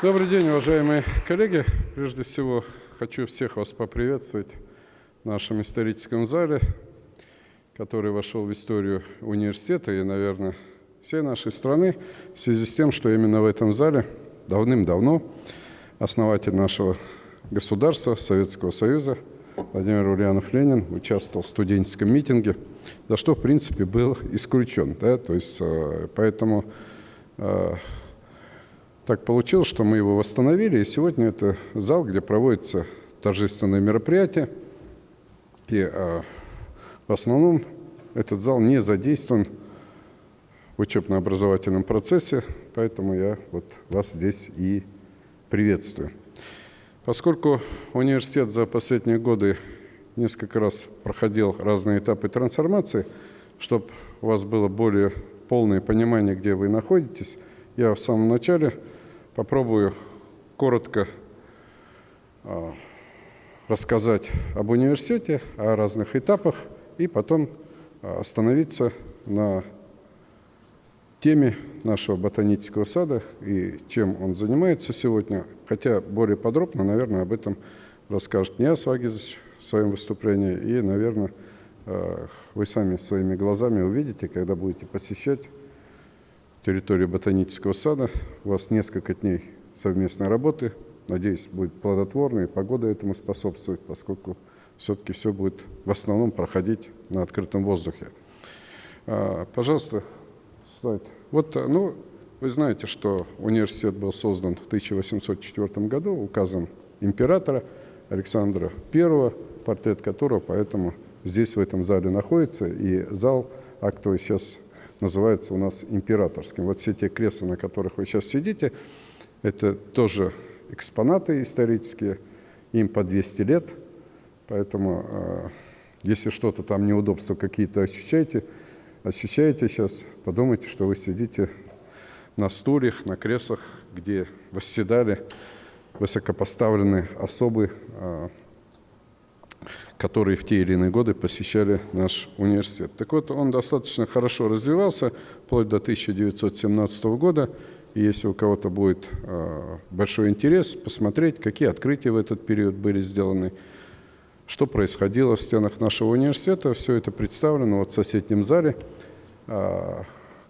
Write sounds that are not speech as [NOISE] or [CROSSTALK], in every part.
Добрый день, уважаемые коллеги. Прежде всего, хочу всех вас поприветствовать в нашем историческом зале, который вошел в историю университета и, наверное, всей нашей страны в связи с тем, что именно в этом зале давным-давно основатель нашего государства, Советского Союза, Владимир Ульянов Ленин участвовал в студенческом митинге, за что, в принципе, был исключен. Да? То есть, э, поэтому э, так получилось, что мы его восстановили, и сегодня это зал, где проводятся торжественные мероприятия. И э, в основном этот зал не задействован в учебно-образовательном процессе, поэтому я вот вас здесь и приветствую. Поскольку университет за последние годы несколько раз проходил разные этапы трансформации, чтобы у вас было более полное понимание, где вы находитесь, я в самом начале попробую коротко а, рассказать об университете, о разных этапах, и потом а, остановиться на теме нашего ботанического сада и чем он занимается сегодня, хотя более подробно, наверное, об этом расскажет Ниас Вагизович в своем выступлении, и, наверное, э, вы сами своими глазами увидите, когда будете посещать территорию ботанического сада. У вас несколько дней совместной работы. Надеюсь, будет плодотворно, погода этому способствует, поскольку все-таки все будет в основном проходить на открытом воздухе. А, пожалуйста, слайд. Вот, э, ну, вы знаете, что университет был создан в 1804 году указом императора Александра I, портрет которого поэтому здесь, в этом зале находится, и зал актовый сейчас называется у нас императорским. Вот все те кресла, на которых вы сейчас сидите, это тоже экспонаты исторические, им по 200 лет, поэтому э, если что-то там неудобства какие-то ощущаете, ощущаете сейчас, подумайте, что вы сидите на стульях, на креслах, где восседали высокопоставленные особы, а, которые в те или иные годы посещали наш университет. Так вот, он достаточно хорошо развивался, вплоть до 1917 года. И если у кого-то будет а, большой интерес посмотреть, какие открытия в этот период были сделаны, что происходило в стенах нашего университета. Все это представлено вот в соседнем зале, а,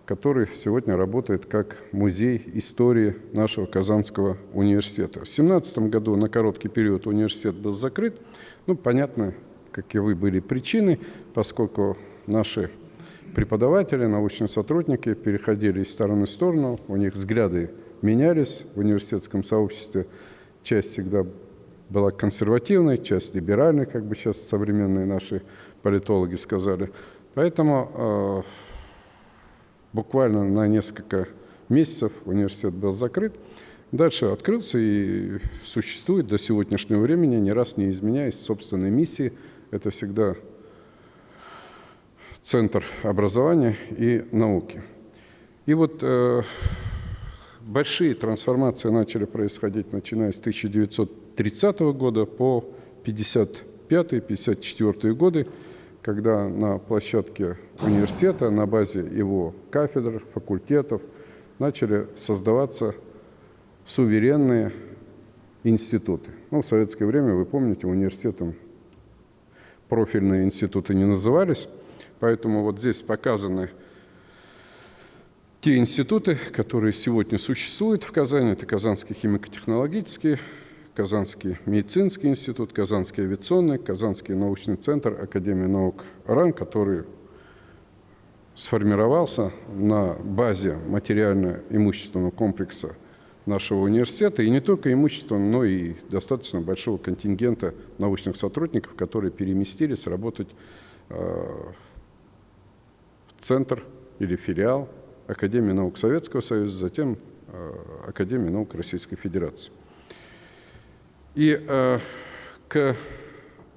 который сегодня работает как музей истории нашего Казанского университета. В 2017 году на короткий период университет был закрыт. Ну, понятно, каковы были причины, поскольку наши преподаватели, научные сотрудники переходили из стороны в сторону, у них взгляды менялись в университетском сообществе. Часть всегда была консервативной, часть либеральной, как бы сейчас современные наши политологи сказали. Поэтому э, буквально на несколько месяцев университет был закрыт. Дальше открылся и существует до сегодняшнего времени, ни раз не изменяясь собственной миссии. Это всегда Центр образования и науки. И вот э, большие трансформации начали происходить, начиная с 1930 года по 55-54 годы, когда на площадке университета, на базе его кафедр, факультетов, начали создаваться суверенные институты. Ну, в советское время, вы помните, университетом профильные институты не назывались, поэтому вот здесь показаны те институты, которые сегодня существуют в Казани. Это Казанский химико-технологический, Казанский медицинский институт, Казанский авиационный, Казанский научный центр Академии наук РАН, который сформировался на базе материально-имущественного комплекса нашего университета, и не только имущественного, но и достаточно большого контингента научных сотрудников, которые переместились работать э, в центр или филиал Академии наук Советского Союза, затем э, Академии наук Российской Федерации. И э, к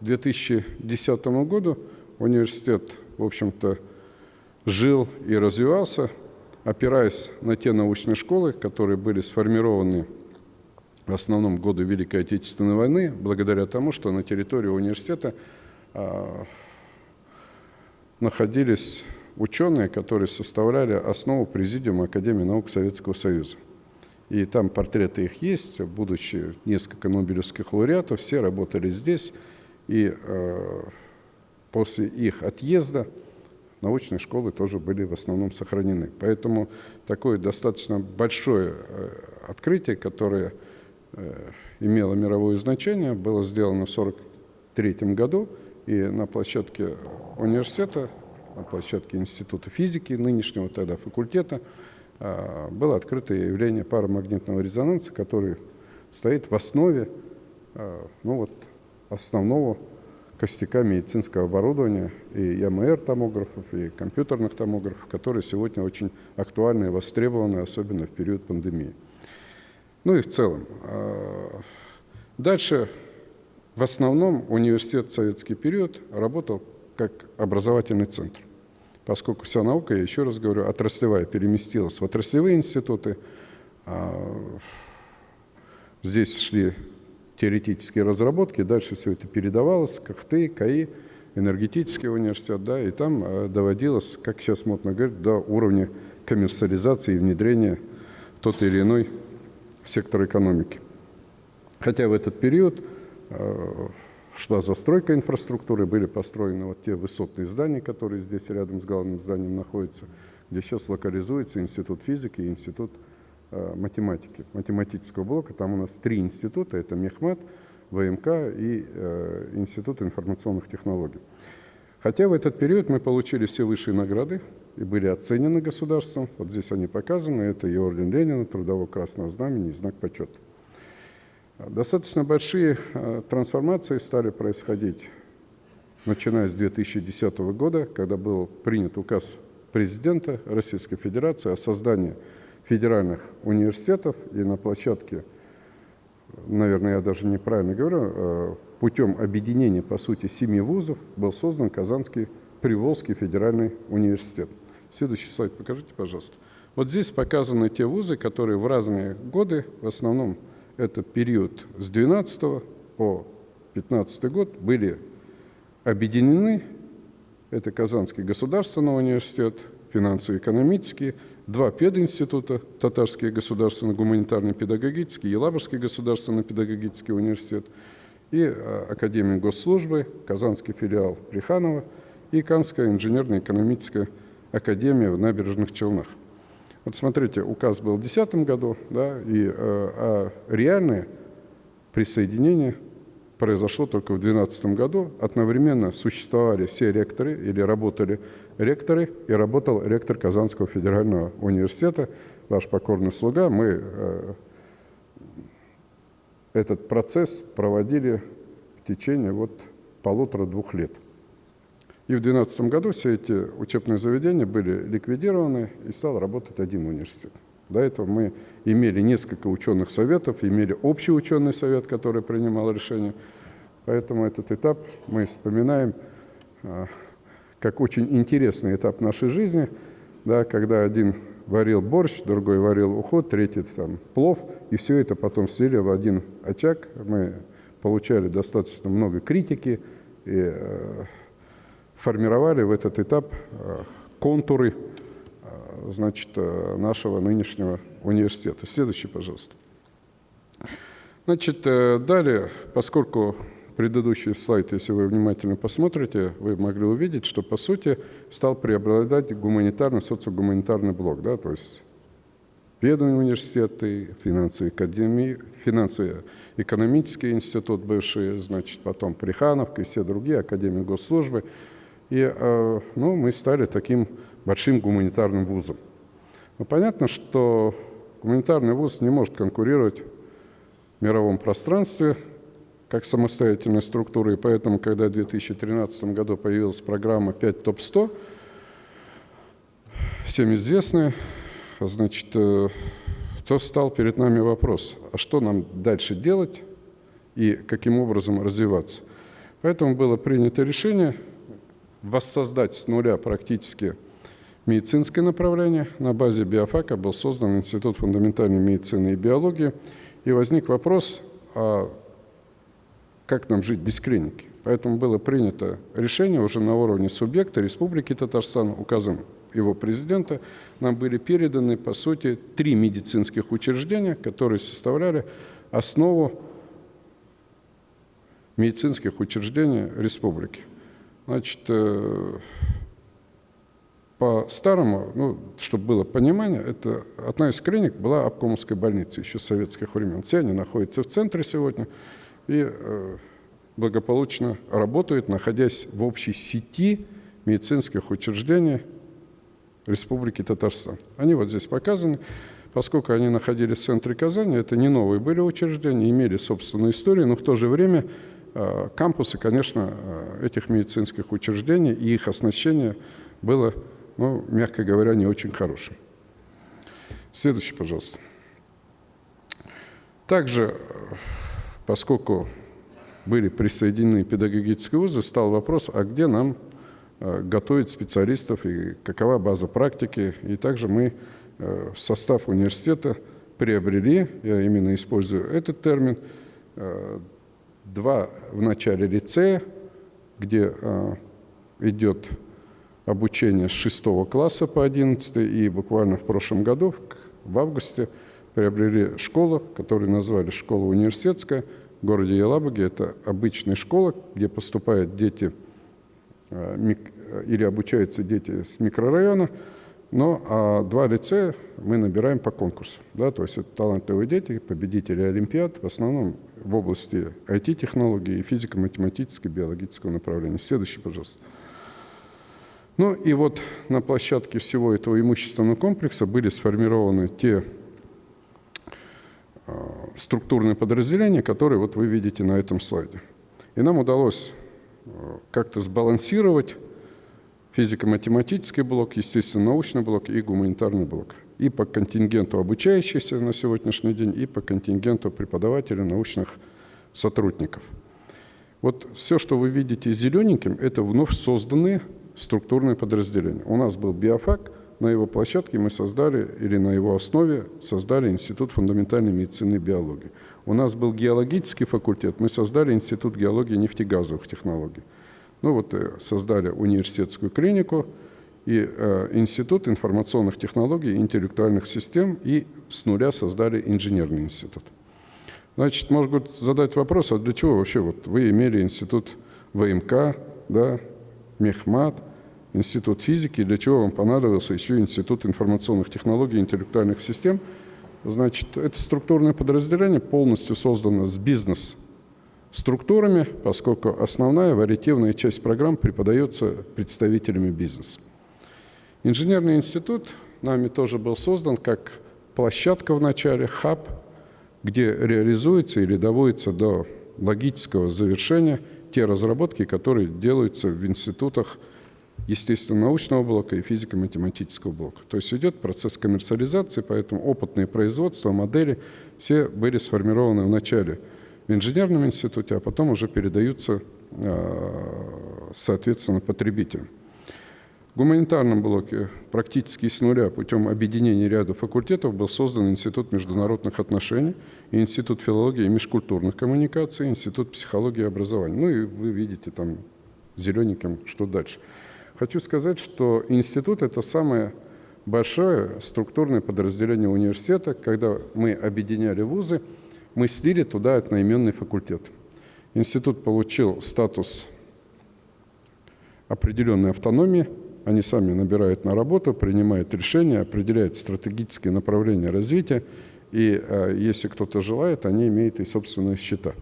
2010 году университет, в общем-то, жил и развивался, опираясь на те научные школы, которые были сформированы в основном годы Великой Отечественной войны, благодаря тому, что на территории университета э, находились ученые, которые составляли основу Президиума Академии наук Советского Союза. И там портреты их есть, будучи несколько нобелевских лауреатов, все работали здесь. И э, после их отъезда научные школы тоже были в основном сохранены. Поэтому такое достаточно большое э, открытие, которое э, имело мировое значение, было сделано в 1943 году, и на площадке университета, на площадке Института физики, нынешнего тогда факультета, э, было открыто явление парамагнитного резонанса, который стоит в основе ну вот, основного костяка медицинского оборудования и ЯМР-томографов, и компьютерных томографов, которые сегодня очень актуальны и востребованы, особенно в период пандемии. Ну и в целом. А, дальше в основном университет в советский период работал как образовательный центр, поскольку вся наука, я еще раз говорю, отраслевая переместилась в отраслевые институты. А, здесь шли теоретические разработки, дальше все это передавалось, КХТ, КАИ, энергетический университет, да, и там э, доводилось, как сейчас модно говорить, до уровня коммерциализации и внедрения тот или иной сектор экономики. Хотя в этот период э, шла застройка инфраструктуры, были построены вот те высотные здания, которые здесь рядом с главным зданием находятся, где сейчас локализуется Институт физики и Институт Э, математики, математического блока. Там у нас три института, это Мехмат, ВМК и э, Институт информационных технологий. Хотя в этот период мы получили все высшие награды и были оценены государством. Вот здесь они показаны. Это и орден Ленина, Трудового Красного Знамени и знак почета. Достаточно большие э, трансформации стали происходить, начиная с 2010 года, когда был принят указ президента Российской Федерации о создании федеральных университетов и на площадке, наверное, я даже неправильно говорю, э, путем объединения, по сути, семи вузов был создан Казанский Приволжский федеральный университет. Следующий слайд покажите, пожалуйста. Вот здесь показаны те вузы, которые в разные годы, в основном это период с 12 по 15 год, были объединены. Это Казанский государственный университет, финансово-экономический, два пединститута, Татарский государственный гуманитарный педагогический, Елабужский государственный педагогический университет и а, Академия госслужбы, Казанский филиал Плеханова и Камская инженерно-экономическая академия в Набережных Челнах. Вот смотрите, указ был в 2010 году, да, и, э, а реальное присоединение произошло только в 2012 году. Одновременно существовали все ректоры или работали ректоры, и работал ректор Казанского федерального университета, ваш покорный слуга. Мы э, этот процесс проводили в течение вот полутора-двух лет. И в 2012 году все эти учебные заведения были ликвидированы, и стал работать один университет. До этого мы имели несколько ученых советов, имели общий ученый совет, который принимал решения. Поэтому этот этап мы вспоминаем а, как очень интересный этап нашей жизни, да, когда один варил борщ, другой варил уход, третий там плов, и все это потом слили в один очаг. Мы получали достаточно много критики и э, формировали в этот этап э, контуры значит, э, нашего нынешнего университета. Следующий, пожалуйста. Значит, э, далее, поскольку предыдущий слайд, если вы внимательно посмотрите, вы могли увидеть, что, по сути, стал преобладать гуманитарный, социогуманитарный блок, да, то есть Бедные университеты, финансовые академии, финансово-экономический институт бывший, значит, потом Прихановка и все другие, Академии госслужбы. И э, ну, мы стали таким большим гуманитарным вузом. Но понятно, что гуманитарный вуз не может конкурировать в мировом пространстве как самостоятельная структура, и поэтому, когда в 2013 году появилась программа 5 ТОП-100, всем известная, значит, э, то стал перед нами вопрос, а что нам дальше делать и каким образом развиваться. Поэтому было принято решение воссоздать с нуля практически медицинское направление. На базе биофака был создан Институт фундаментальной медицины и биологии. И возник вопрос, а как нам жить без клиники? Поэтому было принято решение уже на уровне субъекта Республики Татарстан указом его президента, нам были переданы, по сути, три медицинских учреждения, которые составляли основу медицинских учреждений республики. Значит, э, по-старому, ну, чтобы было понимание, это одна из клиник была обкомовской больницы еще с советских времен. Все они находятся в центре сегодня и э, благополучно работают, находясь в общей сети медицинских учреждений Республики Татарстан. Они вот здесь показаны. Поскольку они находились в центре Казани, это не новые были учреждения, имели собственную историю, но в то же время э, кампусы, конечно, э, этих медицинских учреждений и их оснащение было ну, мягко говоря, не очень хорошим. Следующий, пожалуйста. Также, поскольку были присоединены педагогические вузы, стал вопрос, а где нам э, готовить специалистов и какова база практики. И также мы э, в состав университета приобрели, я именно использую этот термин, э, два в начале лицея, где идет обучение с 6 класса по 11 и буквально в прошлом году, в августе, приобрели школу, которую назвали школа университетская в городе Елабуге. Это обычная школа, где поступают дети э, или обучаются дети с микрорайона, но а два лицея мы набираем по конкурсу. Да, то есть это талантливые дети, победители Олимпиад, в основном в области IT-технологий и физико-математического, биологического направления. Следующий, пожалуйста. Ну и вот на площадке всего этого имущественного комплекса были сформированы те структурные подразделения, которые вот вы видите на этом слайде. И нам удалось а, как-то сбалансировать физико-математический блок, естественно-научный блок и гуманитарный блок. И по контингенту обучающихся на сегодняшний день, и по контингенту преподавателей, научных сотрудников. Вот все, что вы видите зелененьким, это вновь созданные структурные подразделения. У нас был биофак, на его площадке мы создали, или на его основе создали Институт фундаментальной медицины и биологии. У нас был геологический факультет, мы создали Институт геологии и нефтегазовых технологий. Ну вот э, создали университетскую клинику и э, Институт информационных технологий и интеллектуальных систем и с нуля создали инженерный институт. Значит, может задать вопрос, а для чего вообще вот вы имели институт ВМК, да, Мехмат, Институт физики, для чего вам понадобился еще Институт информационных технологий и интеллектуальных систем. Значит, это структурное подразделение полностью создано с бизнес-структурами, поскольку основная вариативная часть программ преподается представителями бизнеса. Инженерный институт нами тоже был создан как площадка в начале, хаб, где реализуется или доводится до логического завершения те разработки, которые делаются в институтах естественно-научного блока и физико-математического блока. То есть идет процесс коммерциализации, поэтому опытные производства, модели все были сформированы в начале в инженерном институте, а потом уже передаются, а, соответственно, потребителям. В гуманитарном блоке практически с нуля путем объединения ряда факультетов был создан Институт международных отношений, Институт филологии и межкультурных коммуникаций, Институт психологии и образования. Ну и вы видите там зелененьким, что дальше. Хочу сказать, что институт – это самое большое структурное подразделение университета. Когда мы объединяли вузы, мы слили туда одноименный факультет. Институт получил статус определенной автономии – они сами набирают на работу, принимают решения, определяют стратегические направления развития. И э, если кто-то желает, они имеют и собственные счета.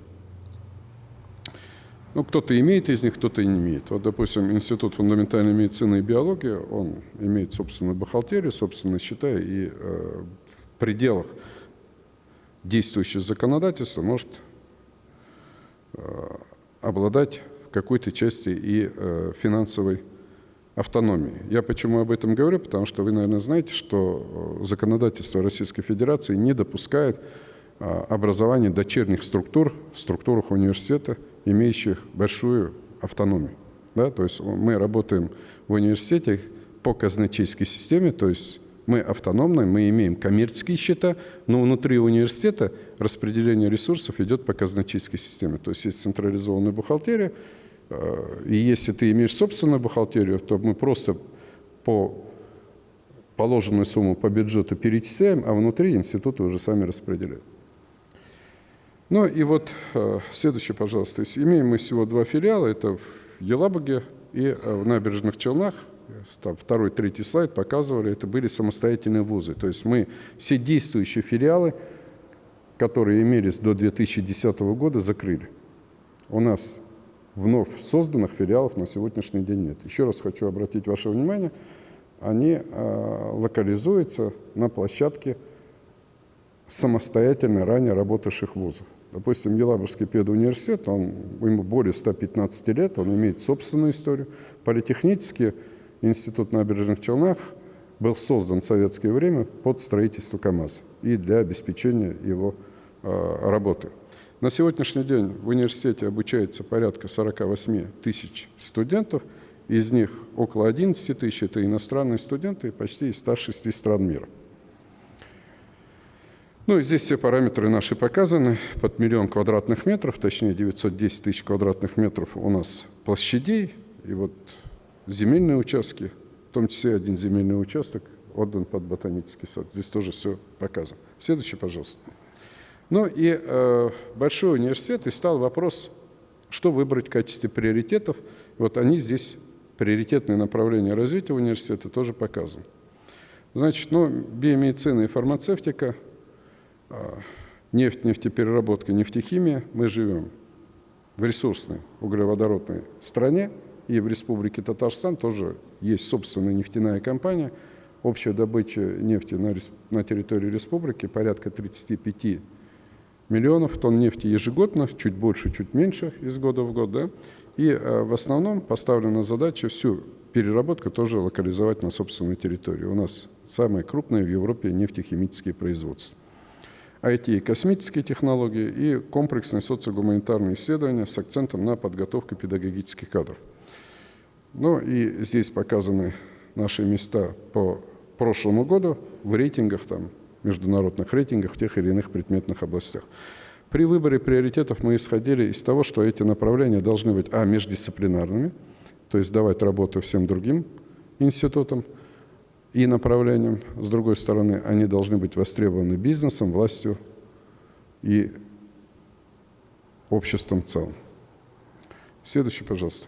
Ну, кто-то имеет из них, кто-то не имеет. Вот, допустим, Институт фундаментальной медицины и биологии, он имеет собственную бухгалтерию, собственные счета, и э, в пределах действующего законодательства может э, обладать в какой-то части и э, финансовой автономии. Я почему об этом говорю? Потому что вы, наверное, знаете, что э, законодательство Российской Федерации не допускает а, образования дочерних структур в структурах университета, имеющих большую автономию. Да? То есть мы работаем в университете по казначейской системе, то есть мы автономны, мы имеем коммерческие счета, но внутри университета распределение ресурсов идет по казначейской системе. То есть есть централизованная бухгалтерия, и если ты имеешь собственную бухгалтерию, то мы просто по положенную сумму по бюджету перечисляем, а внутри институты уже сами распределяют. Ну и вот э, следующее, пожалуйста. Имеем мы всего два филиала. Это в Елабуге и э, в Набережных Челнах. Там второй, третий слайд показывали. Это были самостоятельные вузы. То есть мы все действующие филиалы, которые имелись до 2010 года, закрыли. У нас вновь созданных филиалов на сегодняшний день нет. Еще раз хочу обратить ваше внимание, они э, локализуются на площадке самостоятельно ранее работавших вузов. Допустим, Елабужский педуниверситет, он, ему более 115 лет, он имеет собственную историю. Политехнический институт набережных Челнах был создан в советское время под строительство КАМАЗа и для обеспечения его э, работы. На сегодняшний день в университете обучается порядка 48 тысяч студентов, из них около 11 тысяч – это иностранные студенты почти из 106 стран мира. Ну и здесь все параметры наши показаны. Под миллион квадратных метров, точнее 910 тысяч квадратных метров у нас площадей. И вот земельные участки, в том числе один земельный участок отдан под ботанический сад. Здесь тоже все показано. Следующий, пожалуйста. Ну и э, большой университет, и стал вопрос, что выбрать в качестве приоритетов. Вот они здесь, приоритетные направления развития университета, тоже показаны. Значит, ну, биомедицина и фармацевтика – нефть, нефтепереработка, нефтехимия, мы живем в ресурсной углеводородной стране, и в Республике Татарстан тоже есть собственная нефтяная компания. Общая добыча нефти на, на территории республики порядка 35 миллионов тонн нефти ежегодно, чуть больше, чуть меньше из года в год. Да? И а, в основном поставлена задача всю переработку тоже локализовать на собственной территории. У нас самое крупное в Европе нефтехимические производства. IT и космические технологии и комплексные социогуманитарные исследования с акцентом на подготовку педагогических кадров. Ну и здесь показаны наши места по прошлому году в рейтингах, там, международных рейтингах в тех или иных предметных областях. При выборе приоритетов мы исходили из того, что эти направления должны быть, а, междисциплинарными, то есть давать работу всем другим институтам – и направлением. С другой стороны, они должны быть востребованы бизнесом, властью и обществом в целом. Следующий, пожалуйста.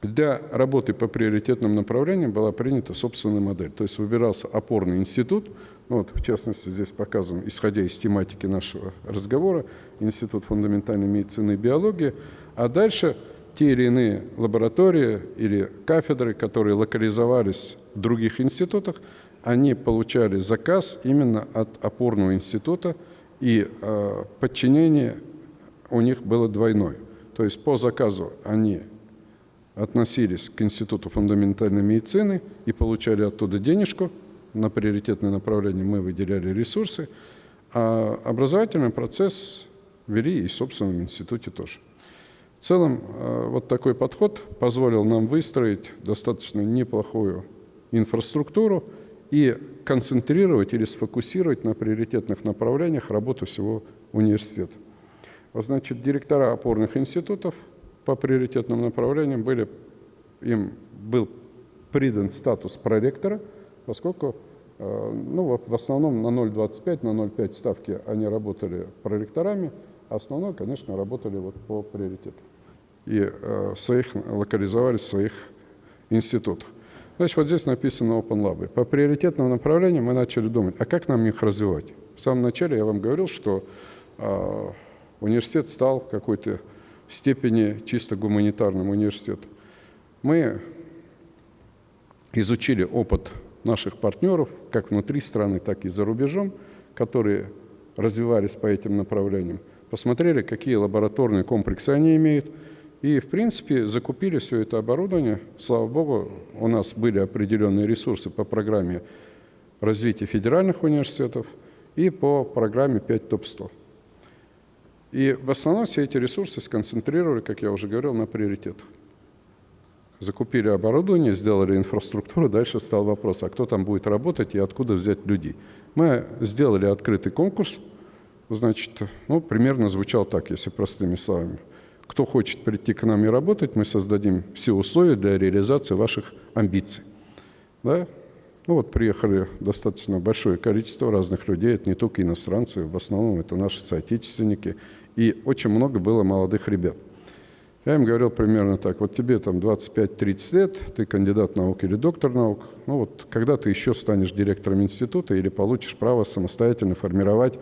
Для работы по приоритетным направлениям была принята собственная модель. То есть выбирался опорный институт, ну вот, в частности, здесь показан, исходя из тематики нашего разговора, Институт фундаментальной медицины и биологии, а дальше – те или иные лаборатории или кафедры, которые локализовались в других институтах, они получали заказ именно от опорного института, и э, подчинение у них было двойное. То есть по заказу они относились к Институту фундаментальной медицины и получали оттуда денежку, на приоритетное направление мы выделяли ресурсы, а образовательный процесс вели и в собственном институте тоже. В целом, э, вот такой подход позволил нам выстроить достаточно неплохую инфраструктуру и концентрировать или сфокусировать на приоритетных направлениях работу всего университета. Значит, директора опорных институтов по приоритетным направлениям были, им был придан статус проректора, поскольку э, ну, в основном на 0,25, на 0,5 ставки они работали проректорами, а основное, конечно, работали вот по приоритетам и э, своих, локализовались в своих институтах. Значит, вот здесь написано Open Lab. По приоритетным направлениям мы начали думать, а как нам их развивать? В самом начале я вам говорил, что э, университет стал в какой-то степени чисто гуманитарным университетом. Мы изучили опыт наших партнеров, как внутри страны, так и за рубежом, которые развивались по этим направлениям, посмотрели, какие лабораторные комплексы они имеют – и, в принципе, закупили все это оборудование. Слава богу, у нас были определенные ресурсы по программе развития федеральных университетов и по программе 5 ТОП-100. И в основном все эти ресурсы сконцентрировали, как я уже говорил, на приоритетах. Закупили оборудование, сделали инфраструктуру, дальше стал вопрос, а кто там будет работать и откуда взять людей. Мы сделали открытый конкурс, значит, ну, примерно звучал так, если простыми словами – кто хочет прийти к нам и работать, мы создадим все условия для реализации ваших амбиций. Да? Ну вот приехали достаточно большое количество разных людей, это не только иностранцы, в основном это наши соотечественники, и очень много было молодых ребят. Я им говорил примерно так, вот тебе там 25-30 лет, ты кандидат наук или доктор наук, ну вот когда ты еще станешь директором института или получишь право самостоятельно формировать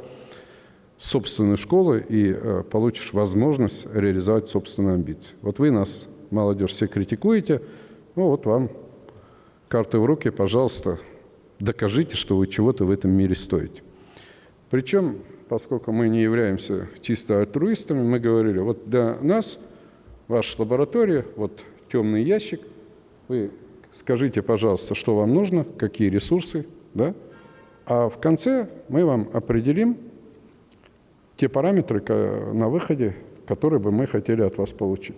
собственную школу и э, получишь возможность реализовать собственные амбиции. Вот вы нас, молодежь, все критикуете, ну вот вам карты в руки, пожалуйста, докажите, что вы чего-то в этом мире стоите. Причем, поскольку мы не являемся чисто альтруистами, мы говорили, вот для нас ваша лаборатория, вот темный ящик, вы скажите, пожалуйста, что вам нужно, какие ресурсы, да? а в конце мы вам определим те параметры на выходе, которые бы мы хотели от вас получить.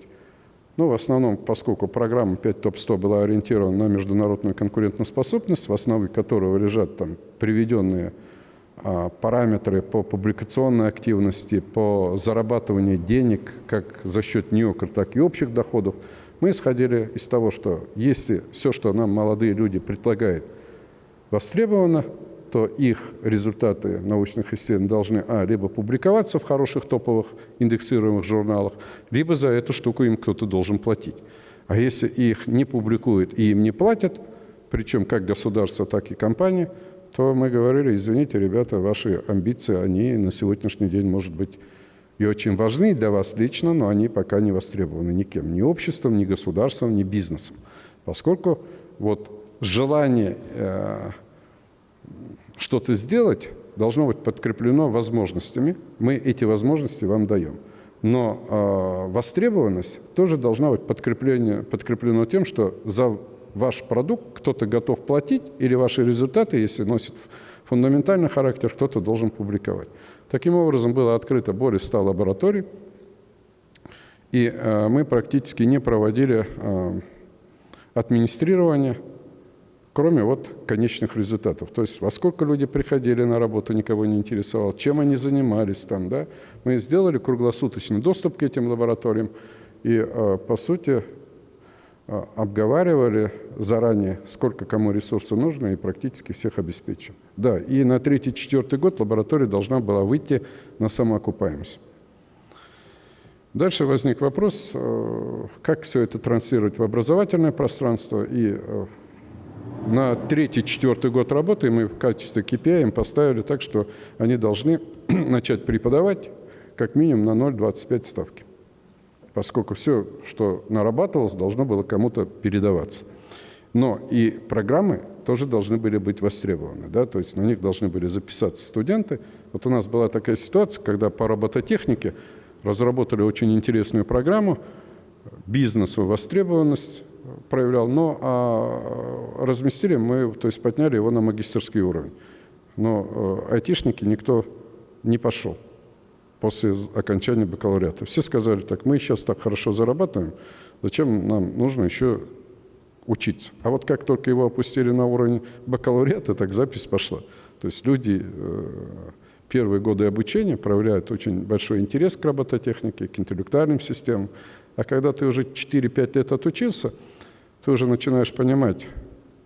Ну, в основном, поскольку программа 5 ТОП-100 была ориентирована на международную конкурентоспособность, в основе которого лежат там приведенные а, параметры по публикационной активности, по зарабатыванию денег, как за счет неокр, так и общих доходов, мы исходили из того, что если все, что нам молодые люди предлагают, востребовано, то их результаты научных исследований должны, а, либо публиковаться в хороших топовых индексируемых журналах, либо за эту штуку им кто-то должен платить. А если их не публикуют и им не платят, причем как государство, так и компании, то мы говорили, извините, ребята, ваши амбиции, они на сегодняшний день, может быть, и очень важны для вас лично, но они пока не востребованы никем, ни обществом, ни государством, ни бизнесом. Поскольку вот желание э, что-то сделать должно быть подкреплено возможностями. Мы эти возможности вам даем. Но э, востребованность тоже должна быть подкреплено тем, что за ваш продукт кто-то готов платить, или ваши результаты, если носят фундаментальный характер, кто-то должен публиковать. Таким образом, было открыто более 100 лабораторий, и э, мы практически не проводили э, администрирование кроме вот конечных результатов. То есть во сколько люди приходили на работу, никого не интересовало, чем они занимались там, да. Мы сделали круглосуточный доступ к этим лабораториям и, э, по сути, э, обговаривали заранее, сколько кому ресурсов нужно, и практически всех обеспечим. Да, и на третий-четвертый год лаборатория должна была выйти на самоокупаемость. Дальше возник вопрос, э, как все это транслировать в образовательное пространство и на третий-четвертый год работы мы в качестве KPI им поставили так, что они должны [CLEARS THROAT] начать преподавать как минимум на 0,25 ставки, поскольку все, что нарабатывалось, должно было кому-то передаваться. Но и программы тоже должны были быть востребованы, да, то есть на них должны были записаться студенты. Вот у нас была такая ситуация, когда по робототехнике разработали очень интересную программу, бизнесу востребованность, проявлял, но а, разместили мы, то есть подняли его на магистрский уровень. Но э, айтишники никто не пошел после окончания бакалавриата. Все сказали так, мы сейчас так хорошо зарабатываем, зачем нам нужно еще учиться. А вот как только его опустили на уровень бакалавриата, так запись пошла. То есть люди э, первые годы обучения проявляют очень большой интерес к робототехнике, к интеллектуальным системам. А когда ты уже 4-5 лет отучился – ты уже начинаешь понимать,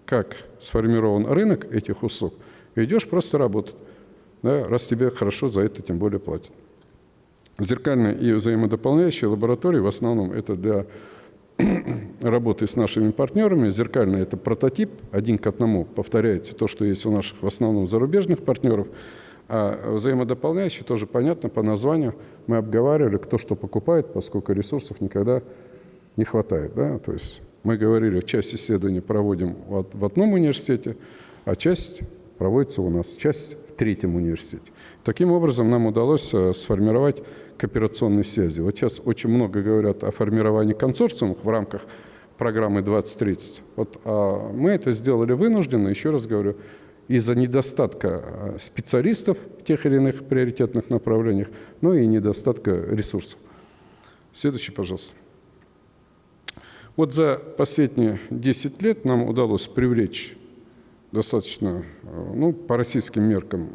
как сформирован рынок этих услуг, и идешь просто работать, да, раз тебе хорошо за это тем более платят. Зеркальные и взаимодополняющие лаборатории в основном это для [CLEARS THROAT] работы с нашими партнерами. Зеркальный – это прототип, один к одному повторяется то, что есть у наших в основном зарубежных партнеров. А взаимодополняющие тоже понятно по названию. Мы обговаривали, кто что покупает, поскольку ресурсов никогда не хватает. Да? То есть мы говорили, часть исследований проводим в одном университете, а часть проводится у нас, часть в третьем университете. Таким образом, нам удалось э, сформировать кооперационные связи. Вот сейчас очень много говорят о формировании консорциумов в рамках программы 2030. Вот, а мы это сделали вынужденно, еще раз говорю, из-за недостатка э, специалистов в тех или иных приоритетных направлениях, ну и недостатка ресурсов. Следующий, пожалуйста. Вот за последние 10 лет нам удалось привлечь достаточно, э, ну, по российским меркам,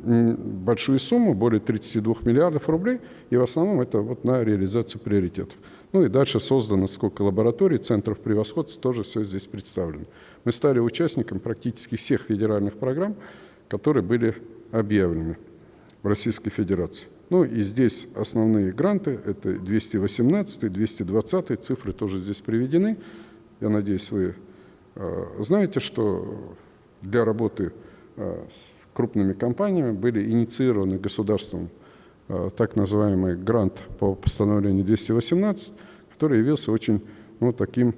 большую сумму, более 32 миллиардов рублей, и в основном это вот на реализацию приоритетов. Ну и дальше создано сколько лабораторий, центров превосходства, тоже все здесь представлено. Мы стали участником практически всех федеральных программ, которые были объявлены в Российской Федерации. Ну и здесь основные гранты, это 218, 220, цифры тоже здесь приведены. Я надеюсь, вы э, знаете, что для работы э, с крупными компаниями были инициированы государством э, так называемый грант по постановлению 218, который явился очень ну, таким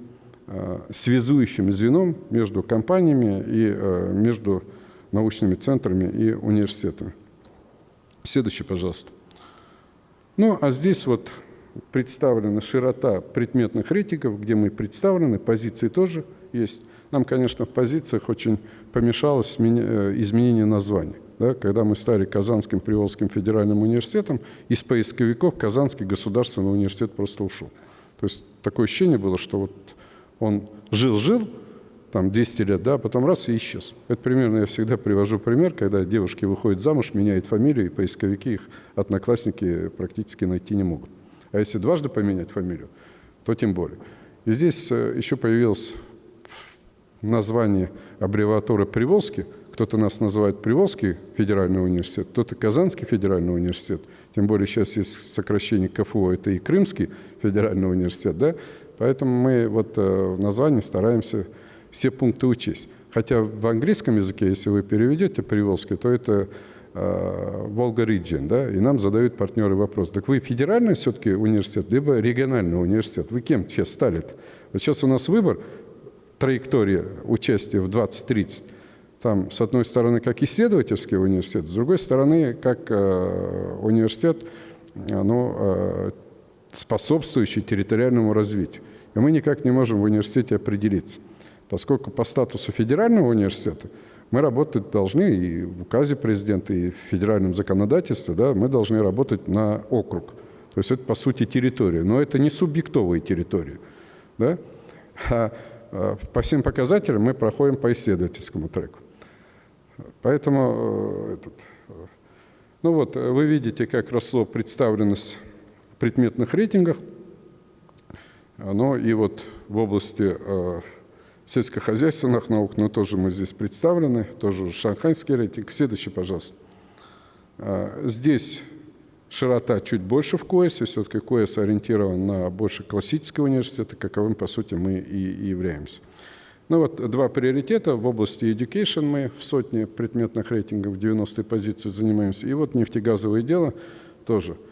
связующим звеном между компаниями и между научными центрами и университетами. Следующий, пожалуйста. Ну, а здесь вот представлена широта предметных рейтингов, где мы представлены, позиции тоже есть. Нам, конечно, в позициях очень помешалось э, изменение названия. Да, когда мы стали Казанским Приволжским федеральным университетом, из поисковиков Казанский государственный университет просто ушел. То есть такое ощущение было, что вот он жил-жил, там 200 лет, да, потом раз и исчез. Это примерно, я всегда привожу пример, когда девушки выходят замуж, меняют фамилию, и поисковики их одноклассники практически найти не могут. А если дважды поменять фамилию, то тем более. И здесь э, еще появилось название аббревиатуры Приволжский. Кто-то нас называет Приволжский федеральный университет, кто-то Казанский федеральный университет. Тем более сейчас есть сокращение КФУ, это и Крымский федеральный университет. Да? Поэтому мы вот э, в названии стараемся все пункты учесть. Хотя в английском языке, если вы переведете Приволжский, то это э, Волга Риджин, да, и нам задают партнеры вопрос, так вы федеральный все-таки университет, либо региональный университет, вы кем сейчас стали -то? Вот сейчас у нас выбор, траектория участия в 2030, там, с одной стороны, как исследовательский университет, с другой стороны, как э, университет, ну, э, способствующий территориальному развитию. И мы никак не можем в университете определиться поскольку по статусу федерального университета мы работать должны и в указе президента, и в федеральном законодательстве, да, мы должны работать на округ. То есть это, по сути, территория. Но это не субъектовые территории. Да? А, а по всем показателям мы проходим по исследовательскому треку. Поэтому, э, этот, э, ну вот, вы видите, как росло представленность в предметных рейтингах. Ну и вот в области э, сельскохозяйственных наук, но тоже мы здесь представлены, тоже шанхайский рейтинг. Следующий, пожалуйста. А, здесь широта чуть больше в КОЭСе, все-таки КОЭС ориентирован на больше классического университета, каковым, по сути, мы и являемся. Ну вот два приоритета в области education мы в сотне предметных рейтингов 90 позиции занимаемся. И вот нефтегазовое дело тоже –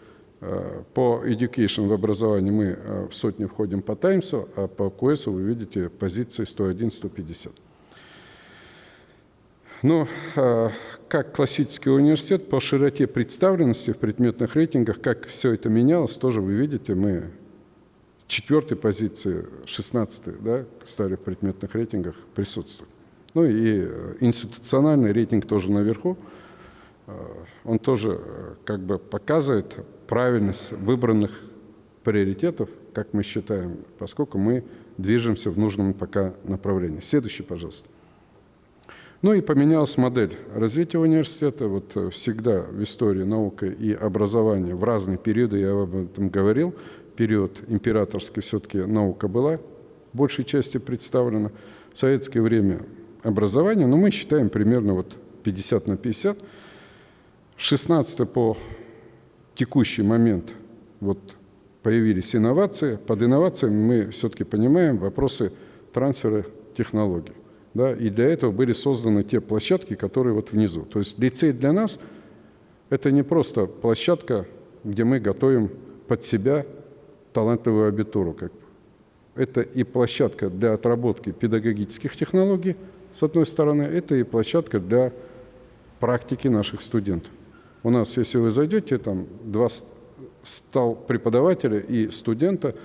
по education в образовании мы э, в сотню входим по Таймсу, а по КУЭСу вы видите позиции 101-150. Но э, как классический университет по широте представленности в предметных рейтингах, как все это менялось, тоже вы видите, мы четвертой позиции, 16 да, стали в предметных рейтингах присутствовать. Ну и институциональный рейтинг тоже наверху. Он тоже как бы показывает правильность выбранных приоритетов, как мы считаем, поскольку мы движемся в нужном пока направлении. Следующий, пожалуйста. Ну и поменялась модель развития университета. Вот э, всегда в истории науки и образования в разные периоды, я об этом говорил, период императорский все-таки наука была в большей части представлена. В советское время образование, но мы считаем примерно вот 50 на 50. 16 по текущий момент вот появились инновации. Под инновациями мы все-таки понимаем вопросы трансфера технологий. Да, и для этого были созданы те площадки, которые вот внизу. То есть лицей для нас – это не просто площадка, где мы готовим под себя талантливую абитуру. Как это и площадка для отработки педагогических технологий, с одной стороны, это и площадка для практики наших студентов. У нас, если вы зайдете, там два стал преподавателя и студента,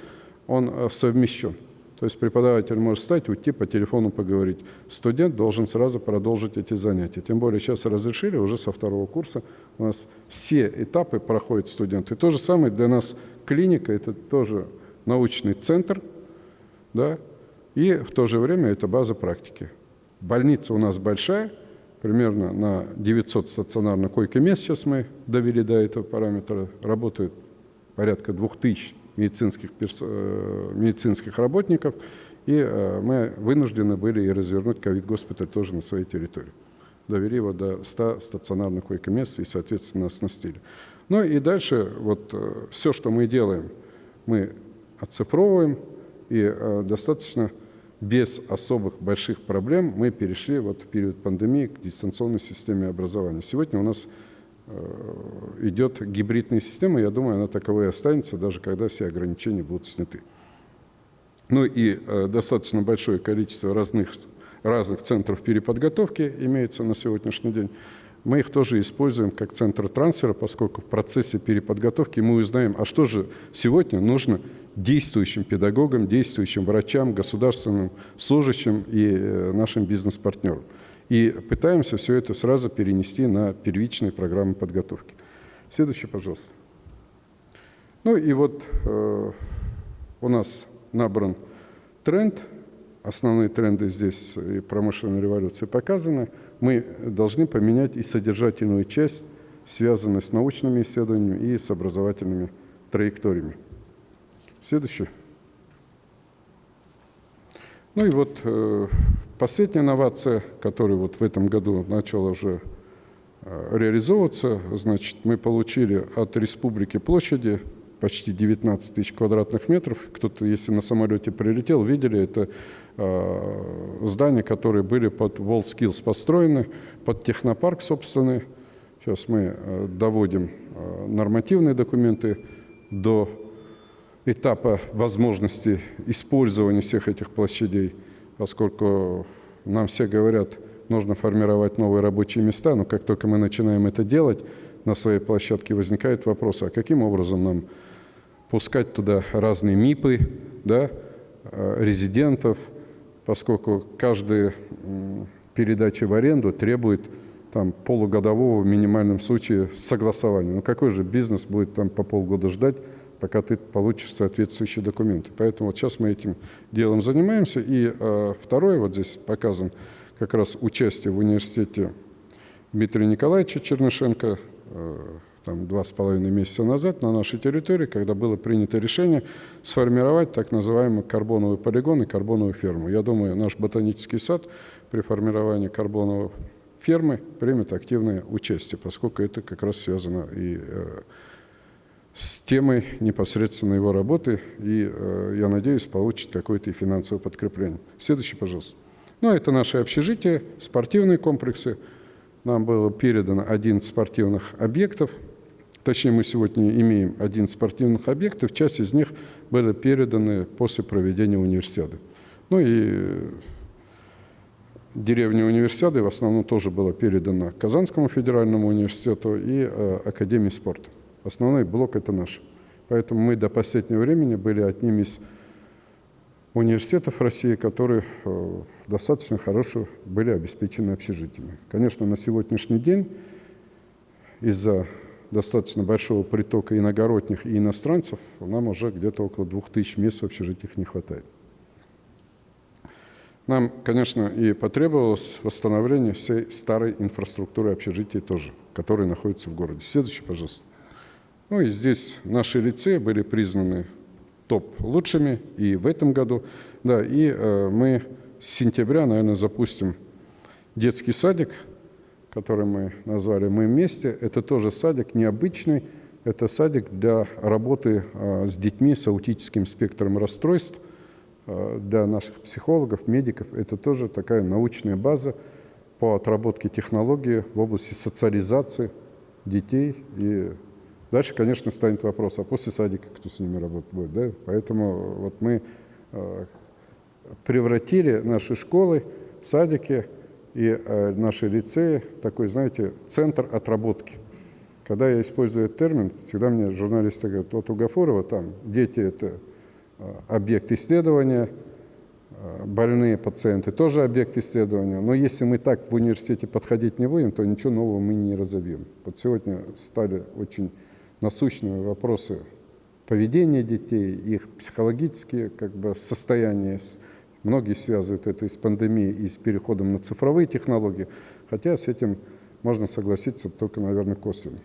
он э, совмещен. То есть преподаватель может встать, уйти по телефону поговорить. Студент должен сразу продолжить эти занятия. Тем более сейчас разрешили уже со второго курса. У нас все этапы проходят студенты. То же самое для нас клиника, это тоже научный центр, да, и в то же время это база практики. Больница у нас большая – примерно на 900 стационарных койко-мест сейчас мы довели до этого параметра. Работают порядка 2000 медицинских, э, медицинских работников, и э, мы вынуждены были и развернуть ковид-госпиталь тоже на своей территории. Довели его до 100 стационарных койко-мест и, соответственно, оснастили. Ну и дальше вот э, все, что мы делаем, мы оцифровываем, и достаточно без особых больших проблем мы перешли вот в период пандемии к дистанционной системе образования. Сегодня у нас э, идет гибридная система, я думаю, она таковой и останется, даже когда все ограничения будут сняты. Ну и э, достаточно большое количество разных, разных центров переподготовки имеется на сегодняшний день. Мы их тоже используем как центр трансфера, поскольку в процессе переподготовки мы узнаем, а что же сегодня нужно действующим педагогам, действующим врачам, государственным служащим и э, нашим бизнес-партнерам. И пытаемся все это сразу перенести на первичные программы подготовки. Следующий, пожалуйста. Ну и вот э, у нас набран тренд. Основные тренды здесь и промышленной революции показаны. Мы должны поменять и содержательную часть, связанную с научными исследованиями и с образовательными траекториями. Следующий. Ну и вот э, последняя инновация, которая вот в этом году начала уже э, реализовываться, значит, мы получили от республики площади почти 19 тысяч квадратных метров. Кто-то, если на самолете прилетел, видели, это здания, которые были под WorldSkills построены, под технопарк собственный. Сейчас мы э, доводим э, нормативные документы до этапа возможности использования всех этих площадей, поскольку нам все говорят, нужно формировать новые рабочие места, но как только мы начинаем это делать, на своей площадке возникает вопрос, а каким образом нам пускать туда разные МИПы, да, э, резидентов, поскольку каждая передача в аренду требует там, полугодового в минимальном случае согласования. Ну какой же бизнес будет там по полгода ждать, пока ты получишь соответствующие документы. Поэтому вот сейчас мы этим делом занимаемся. И э, второе, вот здесь показан как раз участие в университете Дмитрия Николаевича Чернышенко, э, там, два с половиной месяца назад на нашей территории, когда было принято решение сформировать так называемый карбоновый полигон и карбоновую ферму. Я думаю, наш ботанический сад при формировании карбоновой фермы примет активное участие, поскольку это как раз связано и э, с темой непосредственно его работы, и, э, я надеюсь, получит какое-то и финансовое подкрепление. Следующий, пожалуйста. Ну, это наши общежития, спортивные комплексы. Нам было передано 11 спортивных объектов. Точнее, мы сегодня имеем 11 спортивных объектов. Часть из них были переданы после проведения универсиады. Ну и деревня универсиады в основном тоже была передана Казанскому федеральному университету и э, Академии спорта. Основной блок – это наш. Поэтому мы до последнего времени были одним из университетов России, которые э, достаточно хорошо были обеспечены общежитиями. Конечно, на сегодняшний день из-за достаточно большого притока иногородних и иностранцев нам уже где-то около 2000 мест в общежитиях не хватает. Нам, конечно, и потребовалось восстановление всей старой инфраструктуры общежитий тоже, которые находятся в городе. Следующий, пожалуйста. Ну и здесь наши лицеи были признаны топ лучшими и в этом году. Да, и э, мы с сентября, наверное, запустим детский садик, который мы назвали «Мы вместе». Это тоже садик необычный. Это садик для работы э, с детьми с аутическим спектром расстройств. Э, для наших психологов, медиков это тоже такая научная база по отработке технологий в области социализации детей и Дальше, конечно, станет вопрос, а после садика кто с ними работать будет? Да? Поэтому вот мы э, превратили наши школы, садики и э, наши лицеи такой, знаете, центр отработки. Когда я использую этот термин, всегда мне журналисты говорят, вот у Гафурова там дети – это э, объект исследования, больные пациенты тоже объект исследования. Но если мы так в университете подходить не будем, то ничего нового мы не разовьем. Вот сегодня стали очень насущные вопросы поведения детей, их психологические как бы, состояния. Многие связывают это и с пандемией, и с переходом на цифровые технологии. Хотя с этим можно согласиться только, наверное, косвенно.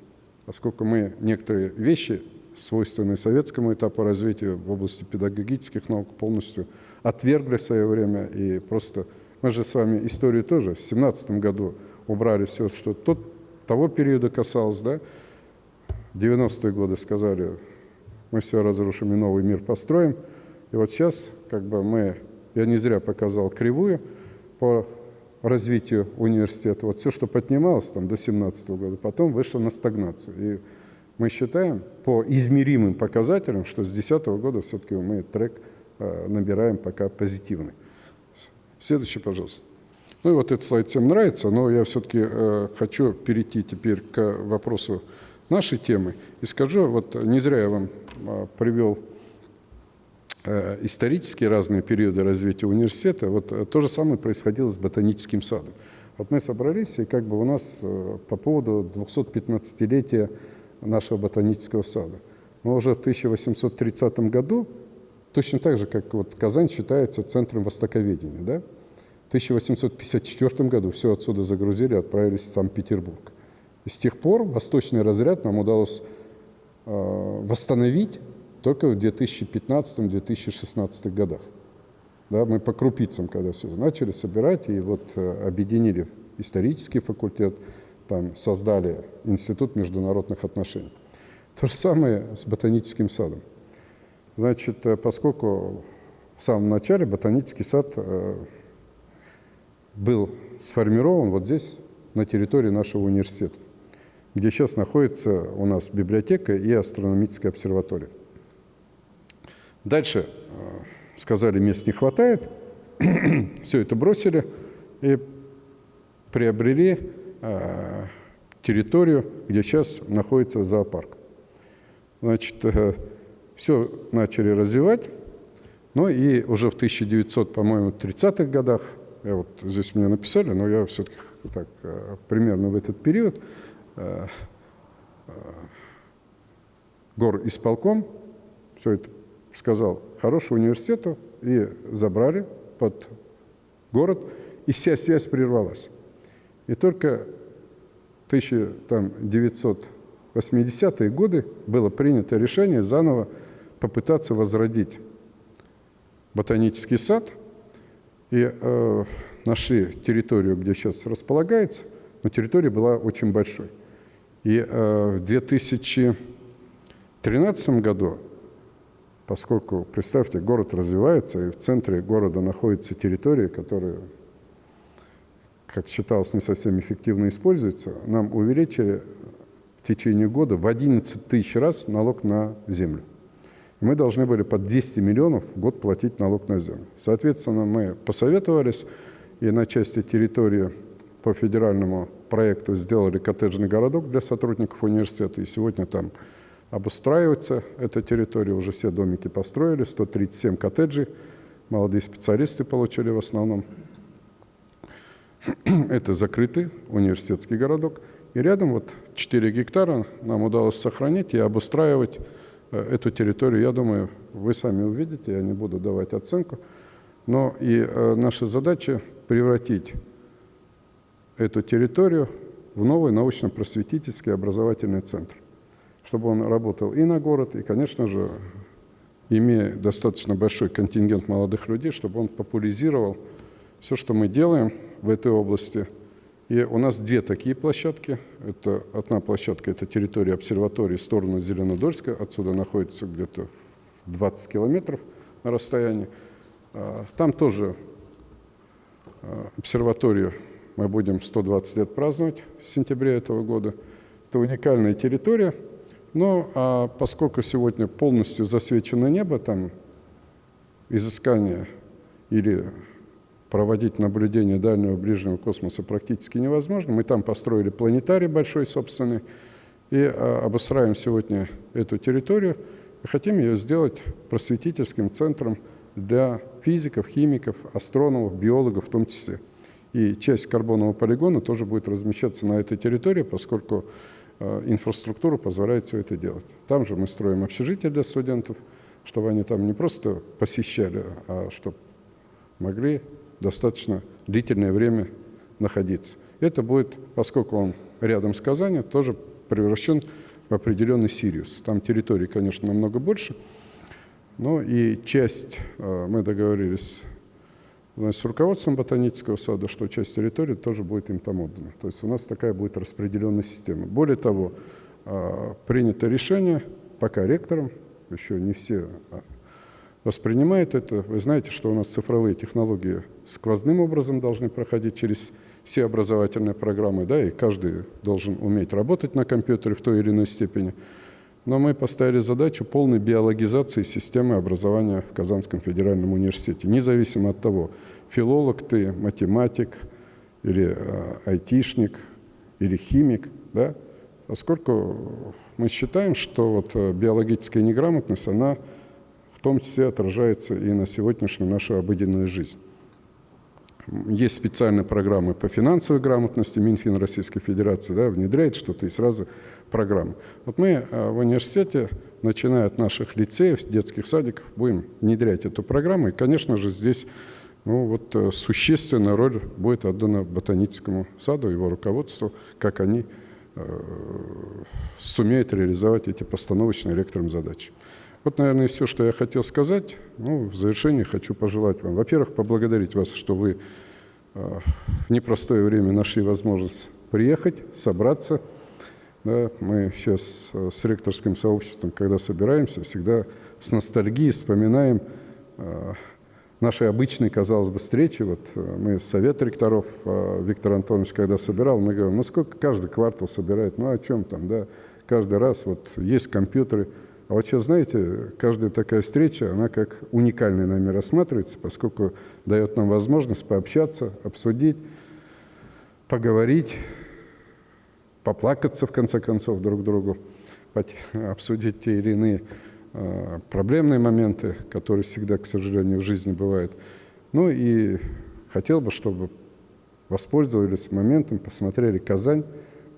Поскольку мы некоторые вещи, свойственные советскому этапу развития в области педагогических наук, полностью отвергли в свое время. И просто мы же с вами историю тоже в 17 году убрали все, что тот, того периода касалось, да, 90-е годы сказали, мы все разрушим и новый мир построим. И вот сейчас как бы мы, я не зря показал кривую по развитию университета. Вот все, что поднималось там до 17 года, потом вышло на стагнацию. И мы считаем по измеримым показателям, что с 2010 года все-таки мы трек э, набираем пока позитивный. Следующий, пожалуйста. Ну и вот этот слайд всем нравится, но я все-таки э, хочу перейти теперь к вопросу нашей темы. И скажу, вот не зря я вам э, привел Э, исторические разные периоды развития университета, вот э, то же самое происходило с ботаническим садом. Вот мы собрались, и как бы у нас э, по поводу 215-летия нашего ботанического сада. Мы уже в 1830 году, точно так же, как вот Казань считается центром востоковедения, да? в 1854 году все отсюда загрузили, отправились в Санкт-Петербург. И с тех пор восточный разряд нам удалось восстановить только в 2015-2016 годах. Да, мы по крупицам, когда все начали собирать, и вот э, объединили исторический факультет, там создали Институт международных отношений. То же самое с ботаническим садом. Значит, э, поскольку в самом начале ботанический сад э, был сформирован вот здесь, на территории нашего университета, где сейчас находится у нас библиотека и астрономическая обсерватория. Дальше э, сказали, мест не хватает, [CLEARS THROAT] все это бросили и приобрели э, территорию, где сейчас находится зоопарк. Значит, э, все начали развивать, но и уже в 1900, по-моему, 30-х годах, я вот здесь мне написали, но я все-таки так примерно в этот период, гор исполком, все это сказал хороший университету, и забрали под город, и вся связь прервалась. И только в 1980-е годы было принято решение заново попытаться возродить ботанический сад, и э, нашли территорию, где сейчас располагается, но территория была очень большой. И э, в 2013 году поскольку, представьте, город развивается, и в центре города находится территория, которая, как считалось, не совсем эффективно используется, нам увеличили в течение года в 11 тысяч раз налог на землю. Мы должны были по 200 миллионов в год платить налог на землю. Соответственно, мы посоветовались, и на части территории по федеральному проекту сделали коттеджный городок для сотрудников университета, и сегодня там обустраивается эта территория, уже все домики построили, 137 коттеджей, молодые специалисты получили в основном. [CLEARS THROAT] Это закрытый университетский городок. И рядом вот 4 гектара нам удалось сохранить и обустраивать э, эту территорию. Я думаю, вы сами увидите, я не буду давать оценку. Но и э, наша задача превратить эту территорию в новый научно-просветительский образовательный центр чтобы он работал и на город, и, конечно же, имея достаточно большой контингент молодых людей, чтобы он популяризировал все, что мы делаем в этой области. И у нас две такие площадки. Это одна площадка – это территория обсерватории в сторону Зеленодольска. Отсюда находится где-то 20 километров на расстоянии. А, там тоже а, обсерваторию мы будем 120 лет праздновать в сентябре этого года. Это уникальная территория – но а поскольку сегодня полностью засвечено небо, там изыскание или проводить наблюдение дальнего ближнего космоса практически невозможно. Мы там построили планетарий большой собственный и а, обустраиваем сегодня эту территорию и хотим ее сделать просветительским центром для физиков, химиков, астрономов, биологов в том числе. И часть карбонового полигона тоже будет размещаться на этой территории, поскольку инфраструктура позволяет все это делать. Там же мы строим общежитие для студентов, чтобы они там не просто посещали, а чтобы могли достаточно длительное время находиться. Это будет, поскольку он рядом с Казани, тоже превращен в определенный Сириус. Там территории, конечно, намного больше, но и часть, э, мы договорились значит, с руководством ботанического сада, что часть территории тоже будет им там отдана. То есть у нас такая будет распределенная система. Более того, э, принято решение, пока ректором, еще не все а, воспринимают это. Вы знаете, что у нас цифровые технологии сквозным образом должны проходить через все образовательные программы, да, и каждый должен уметь работать на компьютере в той или иной степени. Но мы поставили задачу полной биологизации системы образования в Казанском федеральном университете, независимо от того, филолог ты, математик или э, айтишник, или химик, да, поскольку мы считаем, что вот э, биологическая неграмотность, она в том числе отражается и на сегодняшнюю нашу обыденную жизнь. Есть специальные программы по финансовой грамотности, Минфин Российской Федерации да, внедряет что-то и сразу программы. Вот мы э, в университете, начиная от наших лицеев, детских садиков, будем внедрять эту программу. И, конечно же, здесь ну, вот, э, существенная роль будет отдана ботаническому саду, его руководству, как они э, сумеют реализовать эти постановочные ректорам задачи. Вот, наверное, все, что я хотел сказать. Ну, в завершении хочу пожелать вам, во-первых, поблагодарить вас, что вы э, в непростое время нашли возможность приехать, собраться. Да, мы сейчас э, с ректорским сообществом, когда собираемся, всегда с ностальгией вспоминаем э, наши обычные, казалось бы, встречи. Вот мы совет ректоров, Виктор Антонович, когда собирал, мы говорим, ну сколько каждый квартал собирает, ну о чем там, да, каждый раз вот есть компьютеры – а вот сейчас, знаете, каждая такая встреча, она как уникальная нами рассматривается, поскольку дает нам возможность пообщаться, обсудить, поговорить, поплакаться, в конце концов, друг другу, [LAUGHS] обсудить те или иные э, проблемные моменты, которые всегда, к сожалению, в жизни бывают. Ну и хотел бы, чтобы воспользовались моментом, посмотрели Казань,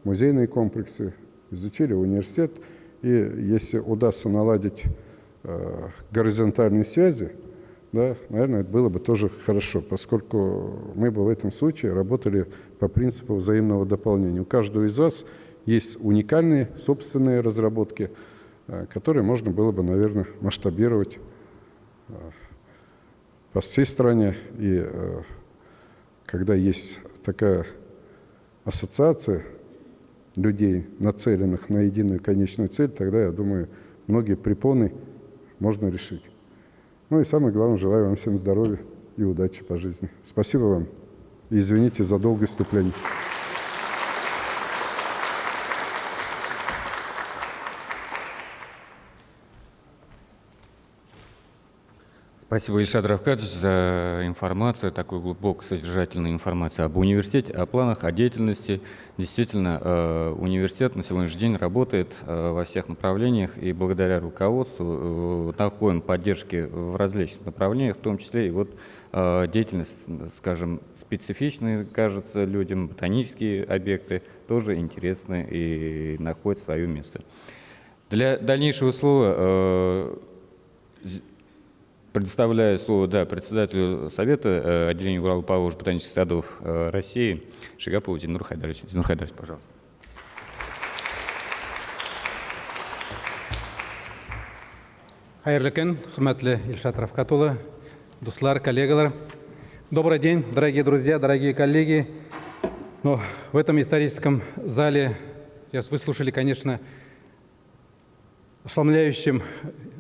музейные комплексы, изучили университет – и если удастся наладить э, горизонтальные связи, да, наверное, это было бы тоже хорошо, поскольку мы бы в этом случае работали по принципу взаимного дополнения. У каждого из вас есть уникальные собственные разработки, э, которые можно было бы, наверное, масштабировать э, по всей стране. И э, когда есть такая ассоциация, людей, нацеленных на единую конечную цель, тогда, я думаю, многие препоны можно решить. Ну и самое главное, желаю вам всем здоровья и удачи по жизни. Спасибо вам. Извините за долгое вступление. Спасибо, Ильшат Равкадович, за информацию, такую глубокую, содержательную информацию об университете, о планах, о деятельности. Действительно, э, университет на сегодняшний день работает э, во всех направлениях, и благодаря руководству э, находим поддержки в различных направлениях, в том числе и вот деятельность, скажем, специфичная, кажется людям, ботанические объекты тоже интересны и находят свое место. Для дальнейшего слова Предоставляю слово да, председателю Совета э, отделения Урала Павлович ботанических садов э, России Шигапову Зинур Хайдаровичу. Зинур Хайдарович, пожалуйста. Хайырлы күн, хурматлы Ильшат Равкатулы, дуслар, коллегалар. Добрый день, дорогие друзья, дорогие коллеги. Но в этом историческом зале сейчас выслушали, конечно, ошеломляющим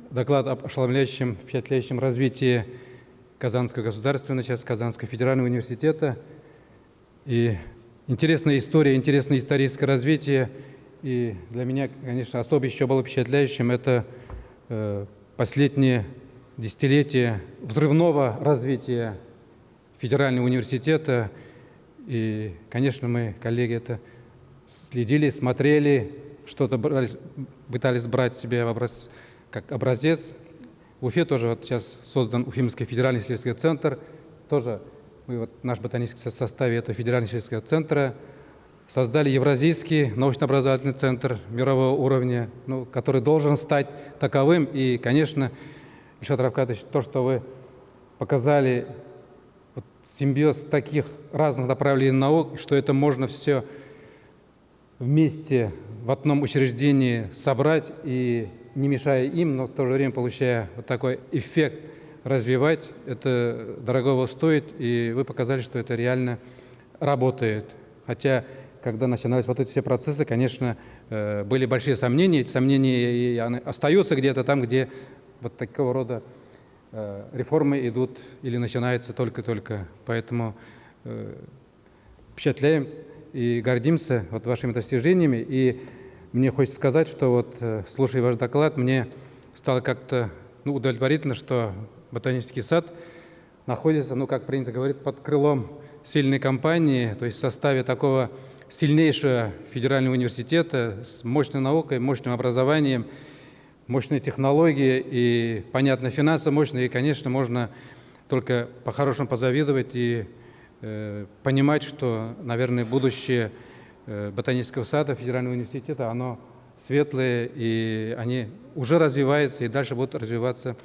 доклад об ошеломляющем, впечатляющем развитии Казанского государственного, сейчас Казанского федерального университета. И интересная история, интересное историческое развитие. И для меня, конечно, особо еще было впечатляющим это э, последнее десятилетие взрывного развития федерального университета. И, конечно, мы, коллеги, это следили, смотрели, что-то пытались брать себе в образ как образец. В Уфе тоже вот сейчас создан Уфимский федеральный исследовательский центр. Тоже мы вот наш ботанический составе этого федерального исследовательского центра создали Евразийский научно-образовательный центр мирового уровня, ну, который должен стать таковым. И, конечно, Ильшат Равкатович, то, что вы показали вот симбиоз таких разных направлений наук, что это можно все вместе в одном учреждении собрать и не мешая им, но в то же время получая вот такой эффект развивать, это дорогого стоит, и вы показали, что это реально работает. Хотя, когда начинались вот эти все процессы, конечно, э, были большие сомнения, эти сомнения остаются где-то там, где вот такого рода э, реформы идут или начинаются только-только. Поэтому э, впечатляем и гордимся вот вашими достижениями. И мне хочется сказать, что вот, слушая ваш доклад, мне стало как-то ну, удовлетворительно, что ботанический сад находится, ну, как принято говорить, под крылом сильной компании, то есть в составе такого сильнейшего федерального университета с мощной наукой, мощным образованием, мощной технологией и, понятно, финансово мощной. И, конечно, можно только по-хорошему позавидовать и э, понимать, что, наверное, будущее э, ботанического сада федерального университета, оно светлое, и они уже развиваются и дальше будут развиваться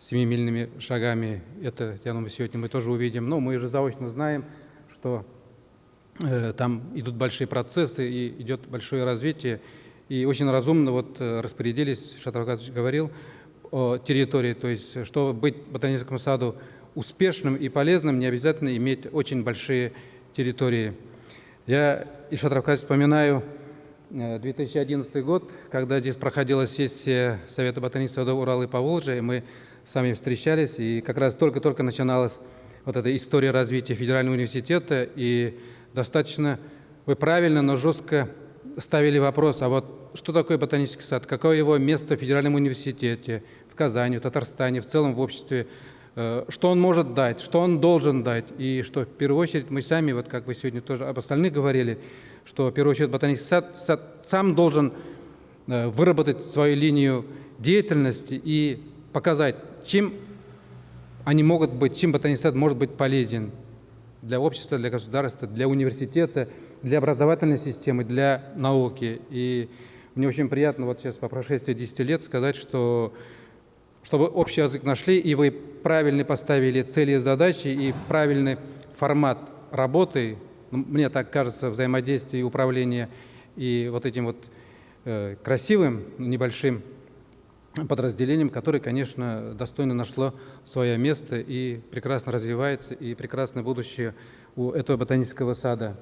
семимильными шагами. Это, я думаю, сегодня мы тоже увидим. Но мы уже заочно знаем, что э, там идут большие процессы и идет большое развитие. И очень разумно вот э, распорядились, Шатаркадович говорил, о территории. То есть, чтобы быть ботаническому саду успешным и полезным, не обязательно иметь очень большие территории. Я, и Шатаркадович, вспоминаю 2011 э, год, когда здесь проходила сессия Совета ботанического сада Урала и Поволжья, и мы с вами встречались, и как раз только-только начиналась вот эта история развития федерального университета, и достаточно вы правильно, но жестко ставили вопрос, а вот что такое ботанический сад, какое его место в федеральном университете, в Казани, в Татарстане, в целом в обществе, э, что он может дать, что он должен дать, и что в первую очередь мы сами, вот как вы сегодня тоже об остальных говорили, что в первую очередь ботанический сад, сад сам должен э, выработать свою линию деятельности и показать, чем они могут быть, чем ботанический сад может быть полезен для общества, для государства, для университета, для образовательной системы, для науки. И мне очень приятно вот сейчас по прошествии 10 лет сказать, что, что вы общий язык нашли, и вы правильно поставили цели и задачи, и правильный формат работы, ну, мне так кажется, взаимодействия и управления, и вот этим вот э, красивым небольшим подразделением, которое, конечно, достойно нашло свое место и прекрасно развивается, и прекрасное будущее у этого ботанического сада.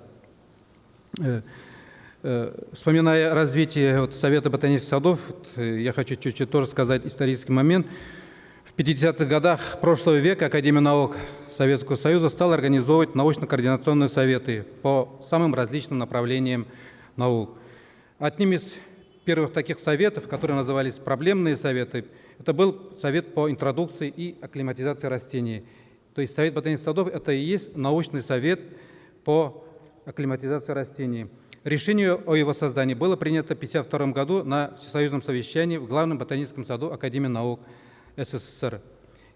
Э, вспоминая развитие вот, Совета ботанических садов, вот, э, я хочу чуть-чуть тоже сказать исторический момент. В 50-х годах прошлого века Академия наук Советского Союза стала организовывать научно-координационные советы по самым различным направлениям наук. Одним из первых таких советов, которые назывались проблемные советы, это был совет по интродукции и акклиматизации растений. То есть совет ботанических садов – это и есть научный совет по акклиматизации растений. Решение о его создании было принято в 1952 году на всесоюзном совещании в Главном ботаническом саду Академии наук СССР.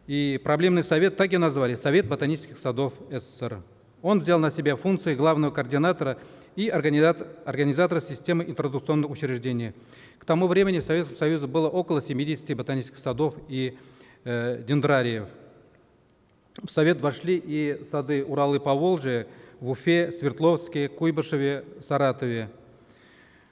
И проблемный совет так и назвали – Совет ботанических садов СССР. Он взял на себя функции главного координатора и организатора системы интродукционных учреждений. К тому времени в Советском Союзе было около 70 ботанических садов и э, дендрариев. В Совет вошли и сады Урал и Поволжье в Уфе, Свердловске, Куйбышеве, Саратове.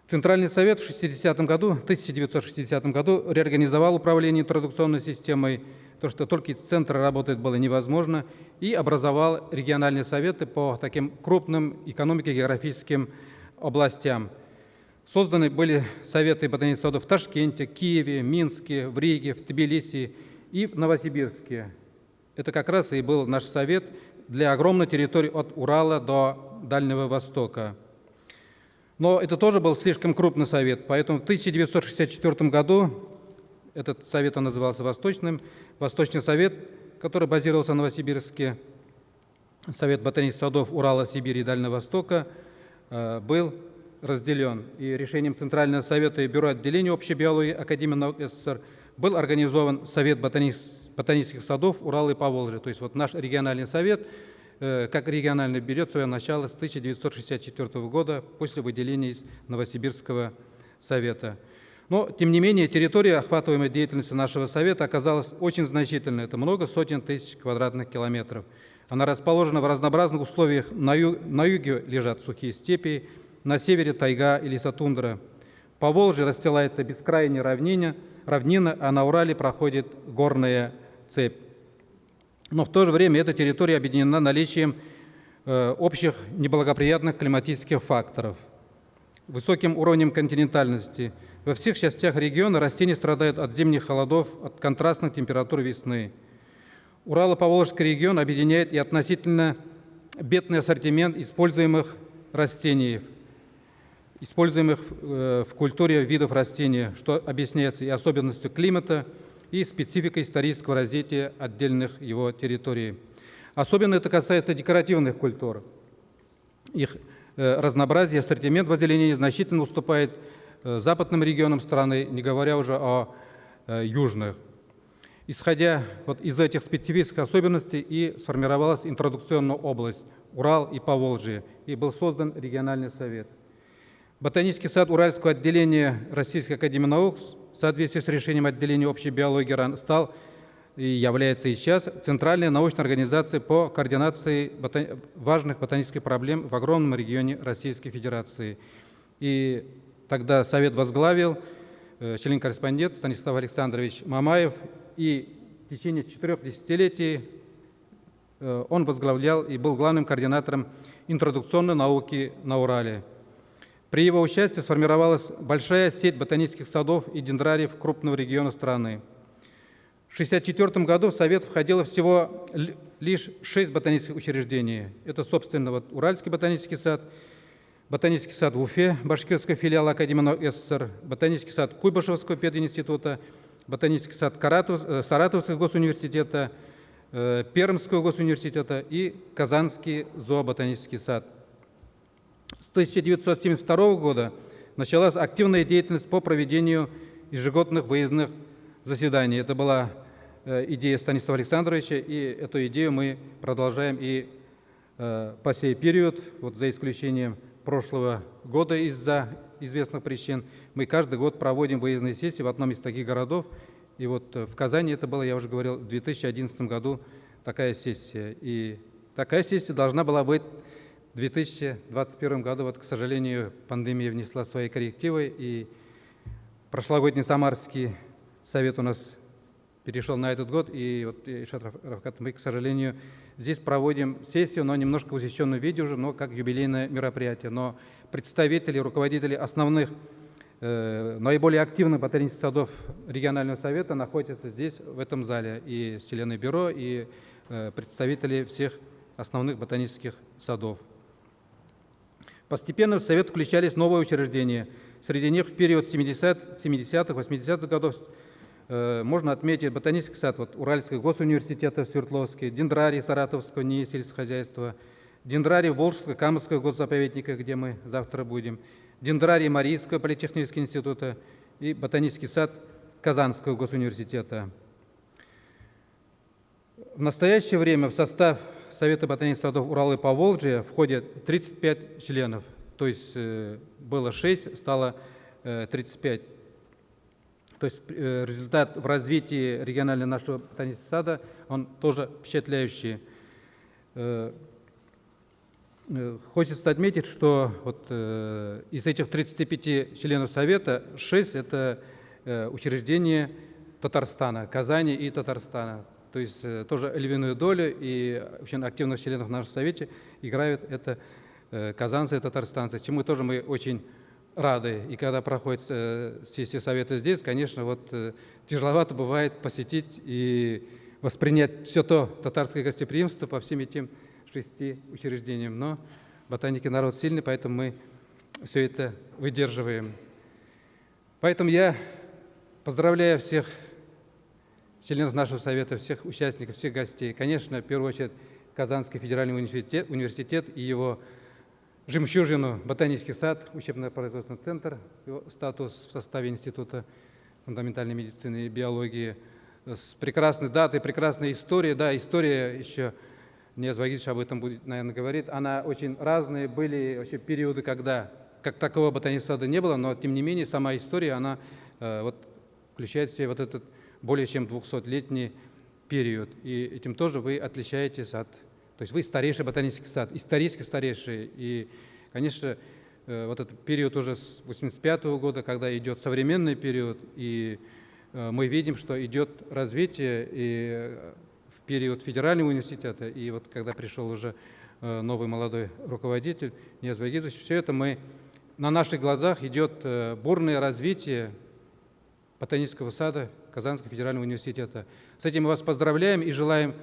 Центральный совет в 60 году, 1960 году реорганизовал управление интродукционной системой то, что только из центра работать было невозможно, и образовал региональные советы по таким крупным экономико-географическим областям. Созданы были советы ботанических садов в Ташкенте, Киеве, Минске, в Риге, в Тбилиси и в Новосибирске. Это как раз и был наш совет для огромной территории от Урала до Дальнего Востока. Но это тоже был слишком крупный совет, поэтому в 1964 году этот совет назывался Восточным, Восточный совет, который базировался в Новосибирске, Совет ботанических садов Урала, Сибири и Дальнего Востока, э, был разделен. И решением Центрального совета и Бюро отделения общей биологии Академии наук СССР был организован Совет ботанических садов Урала и Поволжья. То есть вот наш региональный совет, э, как региональный, берет свое начало с 1964 года после выделения из Новосибирского совета. Но, тем не менее, территория, охватываемая деятельностью нашего Совета, оказалась очень значительной. Это много сотен тысяч квадратных километров. Она расположена в разнообразных условиях. На, ю- на юге лежат сухие степи, на севере тайга и лесотундра. По Волжье расстилается бескрайняя равнина, равнина, а на Урале проходит горная цепь. Но в то же время эта территория объединена наличием э, общих неблагоприятных климатических факторов, высоким уровнем континентальности. Во всех частях региона растения страдают от зимних холодов, от контрастных температур весны. Урало-Поволжский регион объединяет и относительно бедный ассортимент используемых растений, используемых э, в культуре видов растений, что объясняется и особенностью климата, и спецификой исторического развития отдельных его территорий. Особенно это касается декоративных культур. Их э, разнообразие, ассортимент в озеленении значительно уступает э, западным регионам страны, не говоря уже о э, южных. Исходя вот из этих специфических особенностей и сформировалась интродукционная область Урал и Поволжье, и был создан региональный совет. Ботанический сад Уральского отделения Российской Академии Наук в соответствии с решением отделения общей биологии РАН стал и является и сейчас центральной научной организацией по координации бота- важных ботанических проблем в огромном регионе Российской Федерации. И тогда Совет возглавил э, член-корреспондент Станислав Александрович Мамаев, и в течение четырех десятилетий э, он возглавлял и был главным координатором интродукционной науки на Урале. При его участии сформировалась большая сеть ботанических садов и дендрариев крупного региона страны. В 1964 году в Совет входило всего ли- лишь шесть ботанических учреждений. Это, собственно, вот Уральский ботанический сад, Ботанический сад в Уфе, башкирский филиал Академии наук СССР, Ботанический сад Куйбышевского пединститута, Ботанический сад э, Саратовского госуниверситета, э, Пермского госуниверситета и Казанский зооботанический сад. С 1972 года началась активная деятельность по проведению ежегодных выездных заседаний. Это была э, идея Станислава Александровича, и эту идею мы продолжаем и э, по сей период, вот за исключением прошлого года из-за известных причин, мы каждый год проводим выездные сессии в одном из таких городов. И вот э, в Казани это было, я уже говорил, в 2011 году такая сессия. И такая сессия должна была быть в 2021 году. Вот, к сожалению, пандемия внесла свои коррективы, и прошлогодний Самарский совет у нас перешел на этот год, и вот, Рафкат, мы, к сожалению, здесь проводим сессию, но немножко в усеченном виде уже, но как юбилейное мероприятие. Но представители, руководители основных, э, наиболее активных ботанических садов регионального совета находятся здесь, в этом зале, и члены бюро, и э, представители всех основных ботанических садов. Постепенно в Совет включались новые учреждения. Среди них в период 70 70-х, 80-х годов э, можно отметить Ботанический сад вот, Уральского госуниверситета в Свердловске, Дендрарий Саратовского НИИ сельскохозяйства, Дендрарий Волжского Камского госзаповедника, где мы завтра будем, Дендрарий Марийского политехнического института и Ботанический сад Казанского госуниверситета. В настоящее время в состав Совета ботанических садов Урала и Поволжья входит 35 членов, то есть э, было 6, стало э, 35. То есть э, результат в развитии регионального нашего ботанического сада, он тоже впечатляющий. Э, э, Хочется отметить, что вот, э, из этих 35 членов Совета 6 – это э, учреждения Татарстана, Казани и Татарстана. То есть э, тоже львиную долю и очень активных членов в нашем Совете играют это э, казанцы и татарстанцы, чему тоже мы очень рады. И когда проходит э, сессия Совета здесь, конечно, вот тяжеловато бывает посетить и воспринять все то татарское гостеприимство по всем этим шести учреждениям. Но ботаники народ сильный, поэтому мы все это выдерживаем. Поэтому я поздравляю всех членов нашего совета, всех участников, всех гостей. Конечно, в первую очередь Казанский федеральный университет, университет и его жемчужину Ботанический сад, учебно-производственный центр, его статус в составе Института фундаментальной медицины и биологии, с прекрасной датой, прекрасной историей. Да, история еще Ниаз Вагидович об этом будет, наверное, говорит. Она очень разные. Были вообще периоды, когда как такового ботанического сада не было, но тем не менее сама история, она э, вот, включает в себя вот этот более чем 200-летний период. И этим тоже вы отличаетесь от То есть вы старейший ботанический сад, исторически старейший. И, конечно, э, вот этот период уже с 85 года, когда идет современный период, и э, мы видим, что идет развитие и э, в период федерального университета, и вот когда пришел уже новый молодой руководитель, Ниаз Вагизович, все это мы, на наших глазах идет бурное развитие ботанического сада Казанского федерального университета. С этим мы вас поздравляем и желаем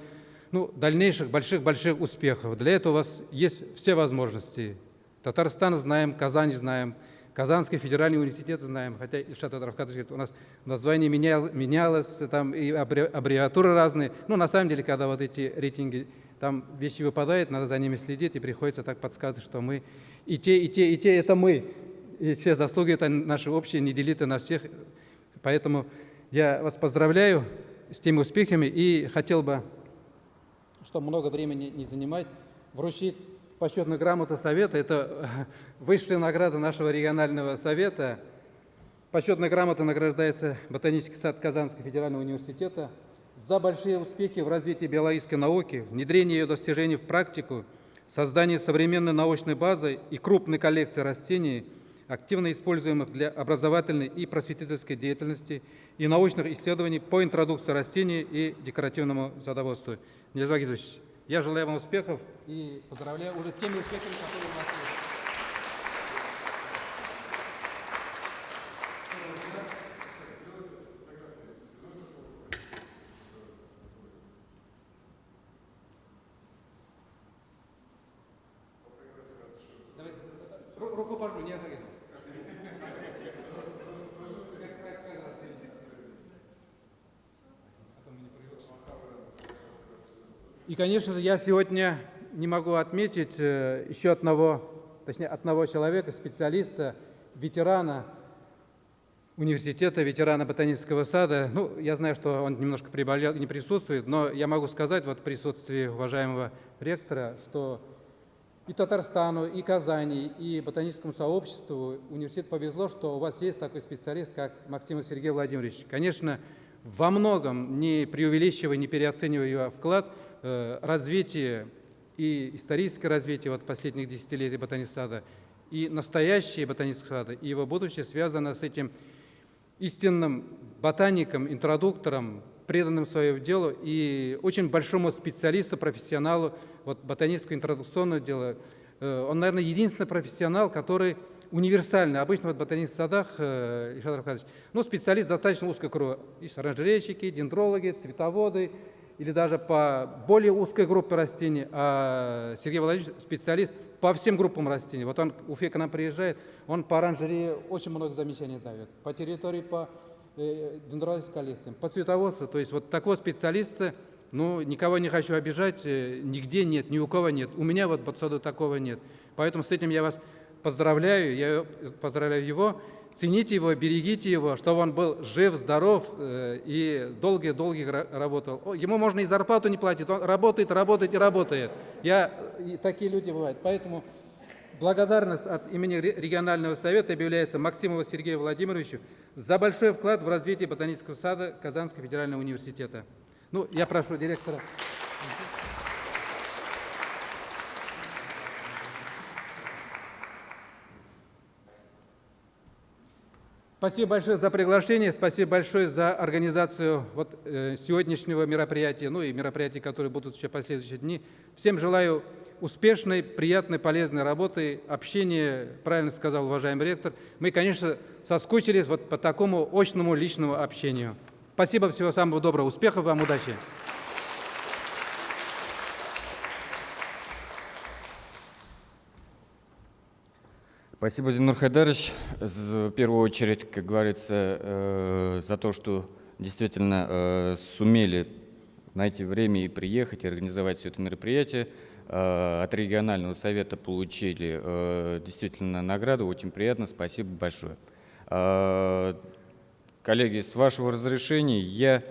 ну, дальнейших больших-больших успехов. Для этого у вас есть все возможности. Татарстан знаем, Казань знаем, Казанский федеральный университет знаем, хотя Ильшат говорит, у нас название менял, менялось, там и аббревиатуры разные. Но на самом деле, когда вот эти рейтинги, там вещи выпадают, надо за ними следить, и приходится так подсказывать, что мы и те, и те, и те, это мы. И все заслуги это наши общие, не делиты на всех. Поэтому я вас поздравляю с теми успехами и хотел бы, чтобы много времени не занимать, вручить почетную грамоту Совета. Это [LAUGHS] высшая награда нашего регионального совета. Почетная грамота награждается Ботанический сад Казанского федерального университета за большие успехи в развитии биологической науки, внедрение ее достижений в практику, создание современной научной базы и крупной коллекции растений, активно используемых для образовательной и просветительской деятельности и научных исследований по интродукции растений и декоративному садоводству. Нельзя я желаю вам успехов и поздравляю уже теми успехами, которые у нас есть. И, конечно же, я сегодня не могу отметить э, еще одного, точнее, одного человека, специалиста, ветерана университета, ветерана ботанического сада. Ну, я знаю, что он немножко приболел, не присутствует, но я могу сказать вот в присутствии уважаемого ректора, что и Татарстану, и Казани, и ботаническому сообществу университет повезло, что у вас есть такой специалист, как Максимов Сергей Владимирович. Конечно, во многом, не преувеличивая, не переоценивая его вклад, развитие и историческое развитие вот последних десятилетий ботанического сада, и настоящее ботанического сада, и его будущее связано с этим истинным ботаником, интродуктором, преданным своему делу и очень большому специалисту, профессионалу вот, ботанического интродукционного дела. Э, Он, наверное, единственный профессионал, который универсальный. Обычно вот в ботанических садах, э, Ильшат Равкадович, ну, специалист достаточно узкого круга. Есть оранжерейщики, дендрологи, цветоводы, или даже по более узкой группе растений, а Сергей Владимирович специалист по всем группам растений. Вот он, Уфе к нам приезжает, он по оранжерее очень много замечаний дает, по территории, по э, дендрологическим коллекциям, по цветоводству. То есть вот такого специалиста, ну, никого не хочу обижать, э, нигде нет, ни у кого нет. У меня вот под саду такого нет. Поэтому с этим я вас поздравляю, я поздравляю его. Цените его, берегите его, чтобы он был жив, здоров э, и долгие-долгие работал. Ему можно и зарплату не платить, он работает, работает и работает. Я, и такие люди бывают. Поэтому благодарность от имени ре- регионального совета объявляется Максимову Сергею Владимировичу за большой вклад в развитие ботанического сада Казанского федерального университета. Ну, я прошу директора. Спасибо большое за приглашение, спасибо большое за организацию вот, э, сегодняшнего мероприятия, ну и мероприятий, которые будут еще последующие дни. Всем желаю успешной, приятной, полезной работы, общения, правильно сказал уважаемый ректор. Мы, конечно, соскучились вот по такому очному личному общению. Спасибо, всего самого доброго, успехов вам, удачи! Спасибо, Динур Хайдарович, в первую очередь, как говорится, э, за то, что действительно э, сумели найти время и приехать, и организовать все это мероприятие. Э, От регионального совета получили действительно награду, очень приятно, спасибо большое. Коллеги, с вашего разрешения я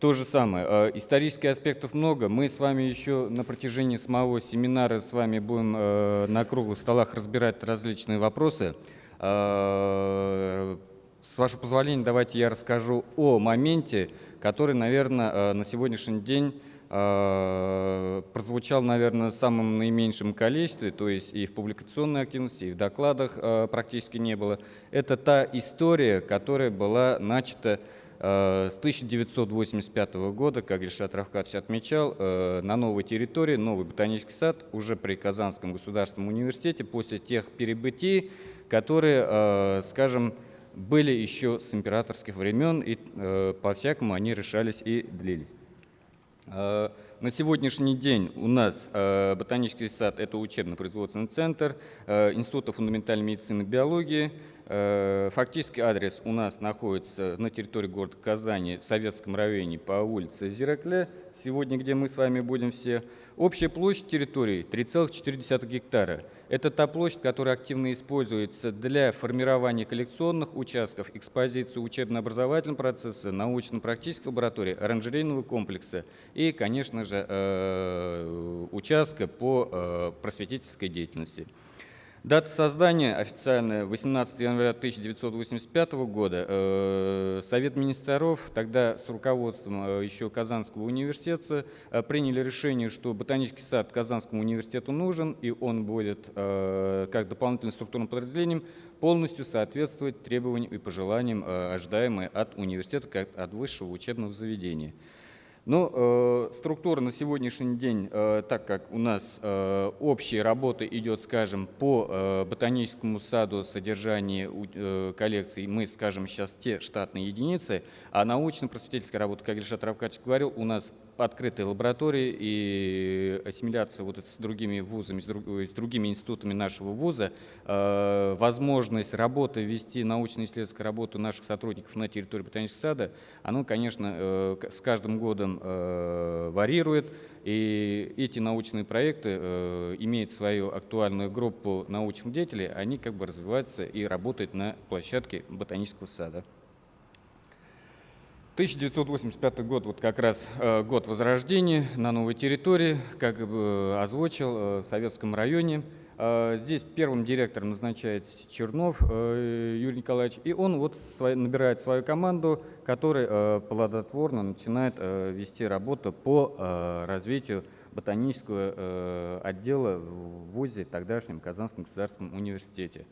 то же самое. Э, Исторических аспектов много. Мы с вами еще на протяжении самого семинара с вами будем э, на круглых столах разбирать различные вопросы. Э, С вашего позволения, давайте я расскажу о моменте, который, наверное, на сегодняшний день э, прозвучал, наверное, в самом наименьшем количестве, то есть и в публикационной активности, и в докладах э, практически не было. Это та история, которая была начата э, с 1985 года, как Ильшат Равкадович отмечал, э, на новой территории, новый ботанический сад, уже при Казанском государственном университете, после тех перебытий, которые, э, скажем, были еще с императорских времен, и э, по-всякому они решались и длились. Э, На сегодняшний день у нас э, ботанический сад – это учебно-производственный центр э, Института фундаментальной медицины и биологии. Э, Фактически адрес у нас находится на территории города Казани, в Советском районе по улице Зиракле, сегодня где мы с вами будем все. Общая площадь территории 3,4 гектара. Это та площадь, которая активно используется для формирования коллекционных участков, экспозиции учебно-образовательного процесса, научно-практической лаборатории, оранжерейного комплекса и, конечно же, э, участка по э, просветительской деятельности. Дата создания официальная 18 января 1985 года. Э, Совет министров тогда с руководством э, еще Казанского университета э, приняли решение, что ботанический сад Казанскому университету нужен, и он будет как дополнительным структурным подразделением полностью соответствовать требованиям и пожеланиям, ожидаемым от университета как от высшего учебного заведения. Но э, структура на сегодняшний день, э, так как у нас э, общая работа идет, скажем, по э, ботаническому саду содержание э, коллекций, мы скажем сейчас те штатные единицы, а научно-просветительская работа, как Ильшат Равкадьевич говорил, у нас открытые лаборатории и ассимиляция вот с другими вузами, с, друг- с другими институтами нашего вуза, э, возможность работы, вести научно-исследовательскую работу наших сотрудников на территории ботанического сада, оно, конечно, э, с каждым годом э, варьирует, и эти научные проекты э, имеют свою актуальную группу научных деятелей, они как бы развиваются и работают на площадке ботанического сада. 1985 год, вот как раз э, год возрождения на новой территории, как бы озвучил, э, в Советском районе. Э, Здесь первым директором назначается Чернов э, Юрий Николаевич, и он вот набирает свою команду, которая э, плодотворно начинает э, вести работу по э, развитию ботанического э, отдела в ВУЗе, тогдашнем Казанском государственном университете.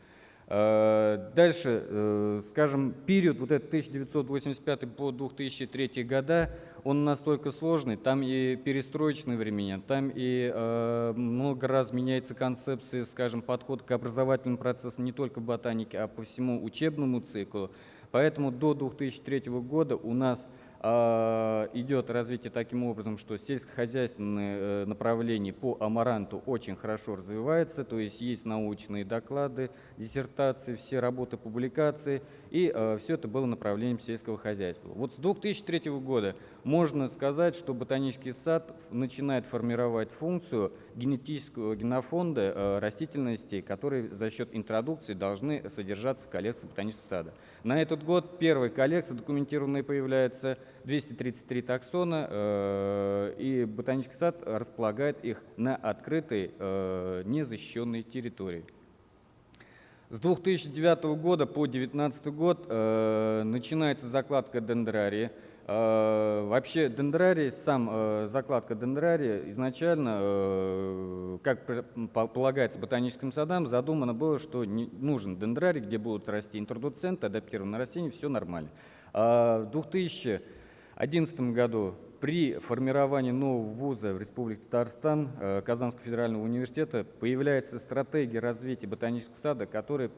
Э, Дальше, э, скажем, период вот этот 1985 по 2003 года, он настолько сложный, там и перестроечные времена, там и э, много раз меняется концепция, скажем, подход к образовательному процессу не только в ботанике, а по всему учебному циклу. Поэтому до 2003 года у нас идет развитие таким образом, что сельскохозяйственное э, направление по амаранту очень хорошо развивается, то есть есть научные доклады, диссертации, все работы, публикации, и все это было направлением сельского хозяйства. Вот с 2003 года можно сказать, что ботанический сад начинает формировать функцию генетического генофонда э, растительностей, которые за счет интродукции должны содержаться в коллекции ботанического сада. На этот год первая коллекция документированная появляется 233 таксона, э, и ботанический сад располагает их на открытой, э, незащищенной территории. С 2009 года по 2019 год начинается закладка дендрария. Э, вообще дендрарий, сам э, закладка дендрария изначально, э, как полагается ботаническим садам, задумано было, что нужен дендрарий, где будут расти интродуценты, адаптированные растения, все нормально. А в 2011 году при формировании нового вуза в Республике Татарстан Казанского федерального университета появляется стратегия развития ботанического сада, которая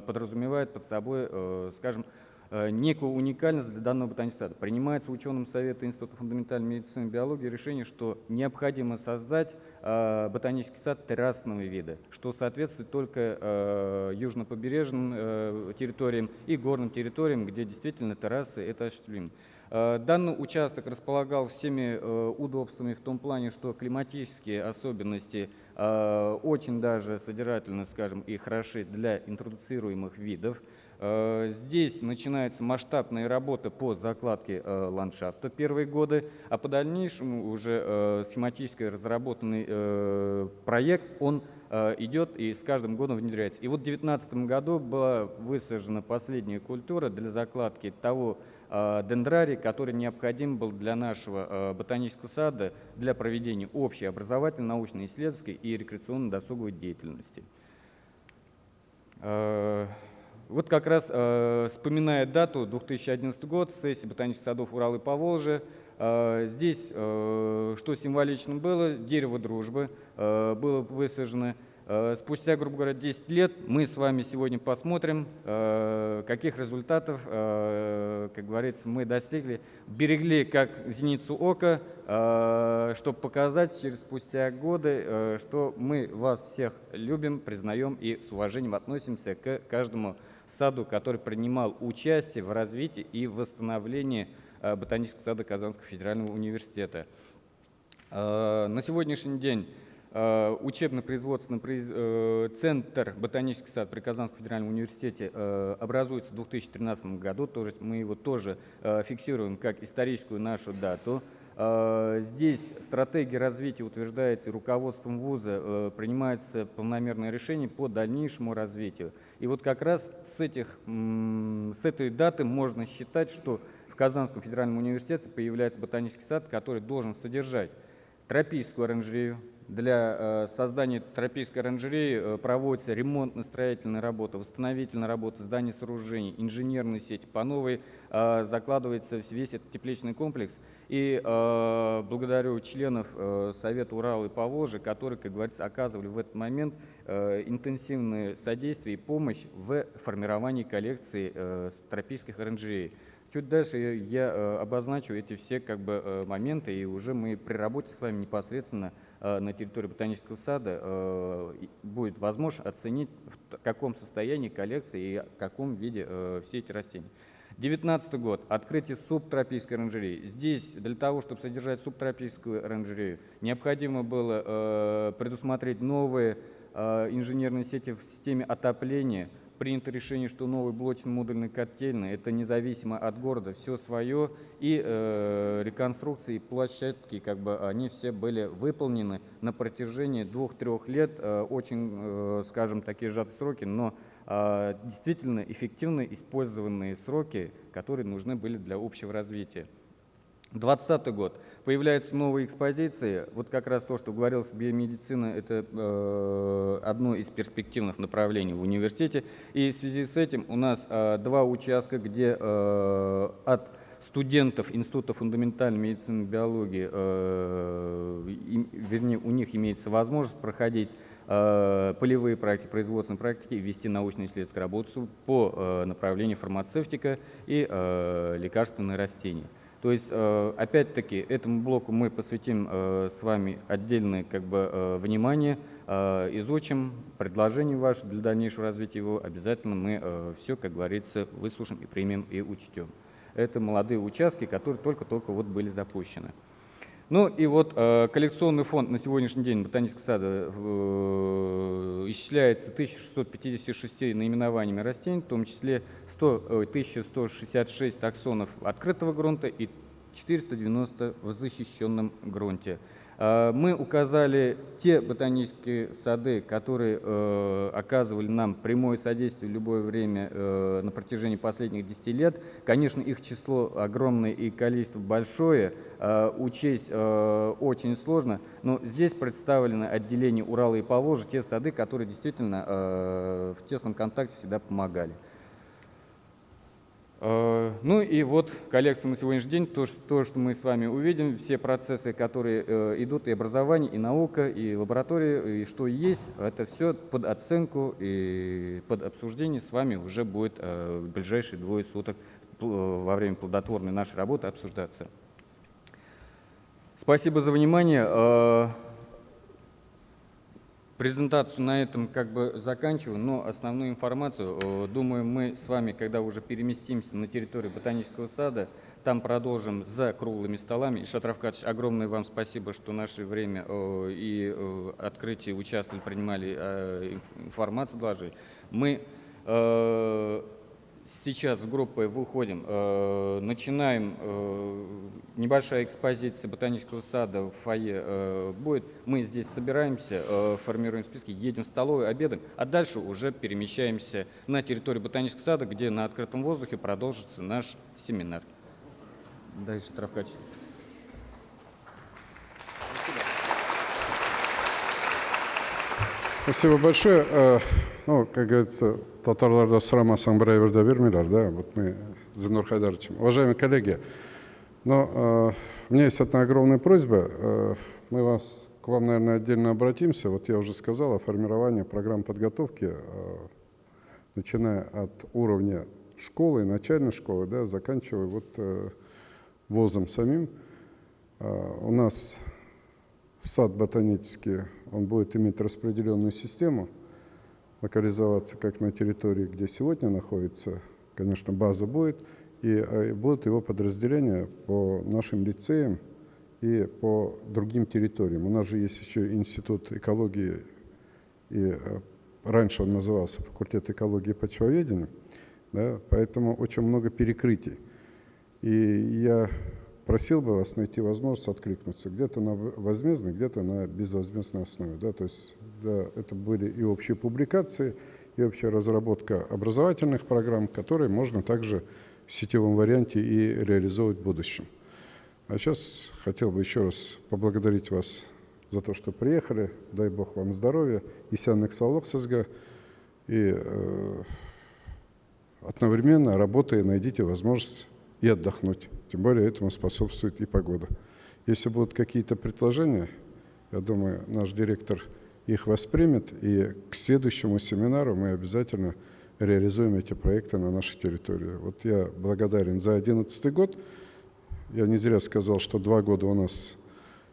подразумевает под собой, скажем, некую уникальность для данного ботанического сада. Принимается ученым Совета Института фундаментальной медицины и биологии решение, что необходимо создать э, ботанический сад террасного вида, что соответствует только э, южнопобережным э, территориям и горным территориям, где действительно террасы это осуществимо. Э, Данный участок располагал всеми э, удобствами в том плане, что климатические особенности э, очень даже содержательно, скажем, и хороши для интродуцируемых видов. Э, Здесь начинается масштабная работа по закладке э, ландшафта первые годы, а по дальнейшему уже э, схематически разработанный проект, он идет и с каждым годом внедряется. И вот в 2019 году была высажена последняя культура для закладки того дендрарий, который необходим был для нашего ботанического сада для проведения общей образовательной, научно-исследовательской и рекреационно-досуговой деятельности. Вот как раз э, вспоминая дату 2011 год, сессия ботанических садов Урал и Поволжья, э, здесь, э, что символично было, дерево дружбы э, было высажено. Э, Спустя, грубо говоря, 10 лет мы с вами сегодня посмотрим, э, каких результатов, э, как говорится, мы достигли. Берегли как зеницу ока, э, чтобы показать через спустя годы, э, что мы вас всех любим, признаем и с уважением относимся к каждому саду, который принимал участие в развитии и восстановлении э, ботанического сада Казанского федерального университета. Э, На сегодняшний день э, учебно-производственный произ- центр ботанический сад при Казанском федеральном университете образуется в 2013 году, то есть мы его тоже фиксируем как историческую нашу дату. Э, Здесь стратегия развития утверждается руководством вуза, э, принимается планомерное решение по дальнейшему развитию. И вот как раз с, этих, с этой даты можно считать, что в Казанском федеральном университете появляется ботанический сад, который должен содержать тропическую оранжерею. Для э, создания тропической оранжереи э, проводятся ремонтно-строительные работы, восстановительные работы зданий, сооружений, инженерные сети. По новой э, закладывается весь этот тепличный комплекс. И благодарю членов Совета Урала и Поволжья, которые, как говорится, оказывали в этот момент интенсивное содействие и помощь в формировании коллекции тропических оранжерей. Чуть дальше я э, обозначу эти все как бы, э, моменты, и уже мы при работе с вами непосредственно э, на территории ботанического сада будет возможно оценить, в каком состоянии коллекции и в каком виде все эти растения. 2019 год. Открытие субтропической оранжереи. Здесь для того, чтобы содержать субтропическую оранжерею, необходимо было предусмотреть новые инженерные сети в системе отопления, принято решение, что новый блочно-модульный котельный – это независимо от города, все свое, и э, реконструкции, площадки, как бы они все были выполнены на протяжении двух-трех лет, э, очень, э, скажем, такие сжатые сроки, но э, действительно эффективно использованные сроки, которые нужны были для общего развития. 2020 год. Появляются новые экспозиции. Вот как раз то, что говорилось, биомедицина – это э, одно из перспективных направлений в университете. И в связи с этим у нас э, два участка, где э, от студентов Института фундаментальной медицины и биологии, э, им- вернее, у них имеется возможность проходить э, полевые практики, производственные практики и вести научно-исследовательскую работу по э, направлению фармацевтика и э, лекарственные растения. То есть, э, опять-таки, этому блоку мы посвятим э, с вами отдельное как бы, э, внимание, изучим предложения ваши для дальнейшего развития его. Обязательно мы все, как говорится, выслушаем и примем и учтем. Это молодые участки, которые только-только вот были запущены. Ну и вот э, коллекционный фонд на сегодняшний день Ботанического сада э, исчисляется 1656 наименованиями растений, в том числе 100, ой, 1166 таксонов открытого грунта и 490 в защищенном грунте. Э, Мы указали те ботанические сады, которые э, оказывали нам прямое содействие в любое время э, на протяжении последних 10 лет. Конечно, их число огромное и количество большое, э, учесть э, очень сложно, но здесь представлены отделение Урала и Поволжья, те сады, которые действительно в тесном контакте всегда помогали. Э, Ну и вот коллекция на сегодняшний день, то, ш- то, что мы с вами увидим, все процессы, которые э, идут, и образование, и наука, и лаборатория, и что есть, это все под оценку и под обсуждение с вами уже будет э, в ближайшие двое суток во время плодотворной нашей работы обсуждаться. Спасибо за внимание. Презентацию на этом как бы заканчиваю, но основную информацию, э, думаю, мы с вами, когда уже переместимся на территорию ботанического сада, там продолжим за круглыми столами. И, Шат огромное вам спасибо, что наше время э, и э, открытие участвовали, принимали инф- информацию, доложили. Мы сейчас с группой выходим, э, начинаем э, небольшая экспозиция ботанического сада в фойе э, будет. Мы здесь собираемся, формируем списки, едем в столовую, обедаем, а дальше уже перемещаемся на территорию ботанического сада, где на открытом воздухе продолжится наш семинар. Да, Ильшат Равкатович. Спасибо большое. Ну, как говорится, татарларда сұрамасаң бір айбірді бермейлер, да, вот мы с Зинур Хайдаровичем. Уважаемые коллеги, но э, у меня есть одна огромная просьба. Э, мы вас, к вам, наверное, отдельно обратимся. Вот я уже сказал о формировании программ подготовки, э, начиная от уровня школы, начальной школы, да, заканчивая вот э, вузом самим. Э, у нас сад ботанический, он будет иметь распределенную систему, локализоваться как на территории, где сегодня находится, конечно, база будет, и э, будут его подразделения по нашим лицеям и по другим территориям. У нас же есть еще Институт экологии, и э, раньше он назывался факультет экологии и почвоведения, да, поэтому очень много перекрытий. И я просил бы вас найти возможность откликнуться где-то на возмездной, где-то на безвозмездной основе. Да? То есть да, это были и общие публикации, и общая разработка образовательных программ, которые можно также в сетевом варианте и реализовывать в будущем. А сейчас хотел бы еще раз поблагодарить вас за то, что приехали. Дай Бог вам здоровья. Исянных салок сызга. И э, одновременно работая, найдите возможность и отдохнуть. Тем более этому способствует и погода. Если будут какие-то предложения, я думаю, наш директор их воспримет, и к следующему семинару мы обязательно реализуем эти проекты на нашей территории. Вот я благодарен за 2011 год. Я не зря сказал, что два года у нас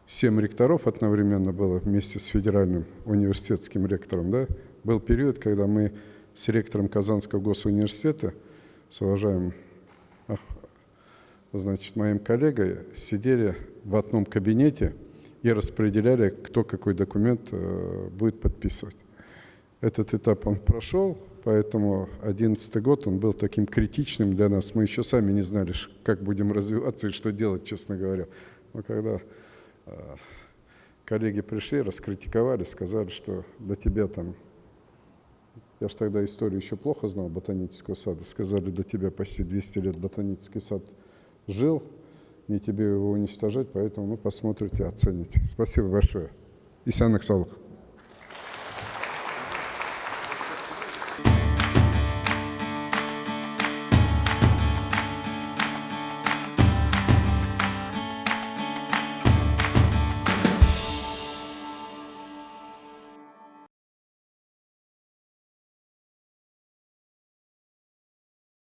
семь ректоров одновременно было вместе с федеральным университетским ректором. Да? Был период, когда мы с ректором Казанского госуниверситета, с уважаемым значит, моим коллегой сидели в одном кабинете и распределяли, кто какой документ э, будет подписывать. Этот этап он прошел, поэтому 2011 год он был таким критичным для нас. Мы еще сами не знали, как будем развиваться и что делать, честно говоря. Но когда э, коллеги пришли, раскритиковали, сказали, что для тебя там... Я же тогда историю еще плохо знал ботанического сада. Сказали, до тебя почти 200 лет ботанический сад жил, не тебе его уничтожать, поэтому ну, посмотрите, оцените. Спасибо большое. Исянок Салых.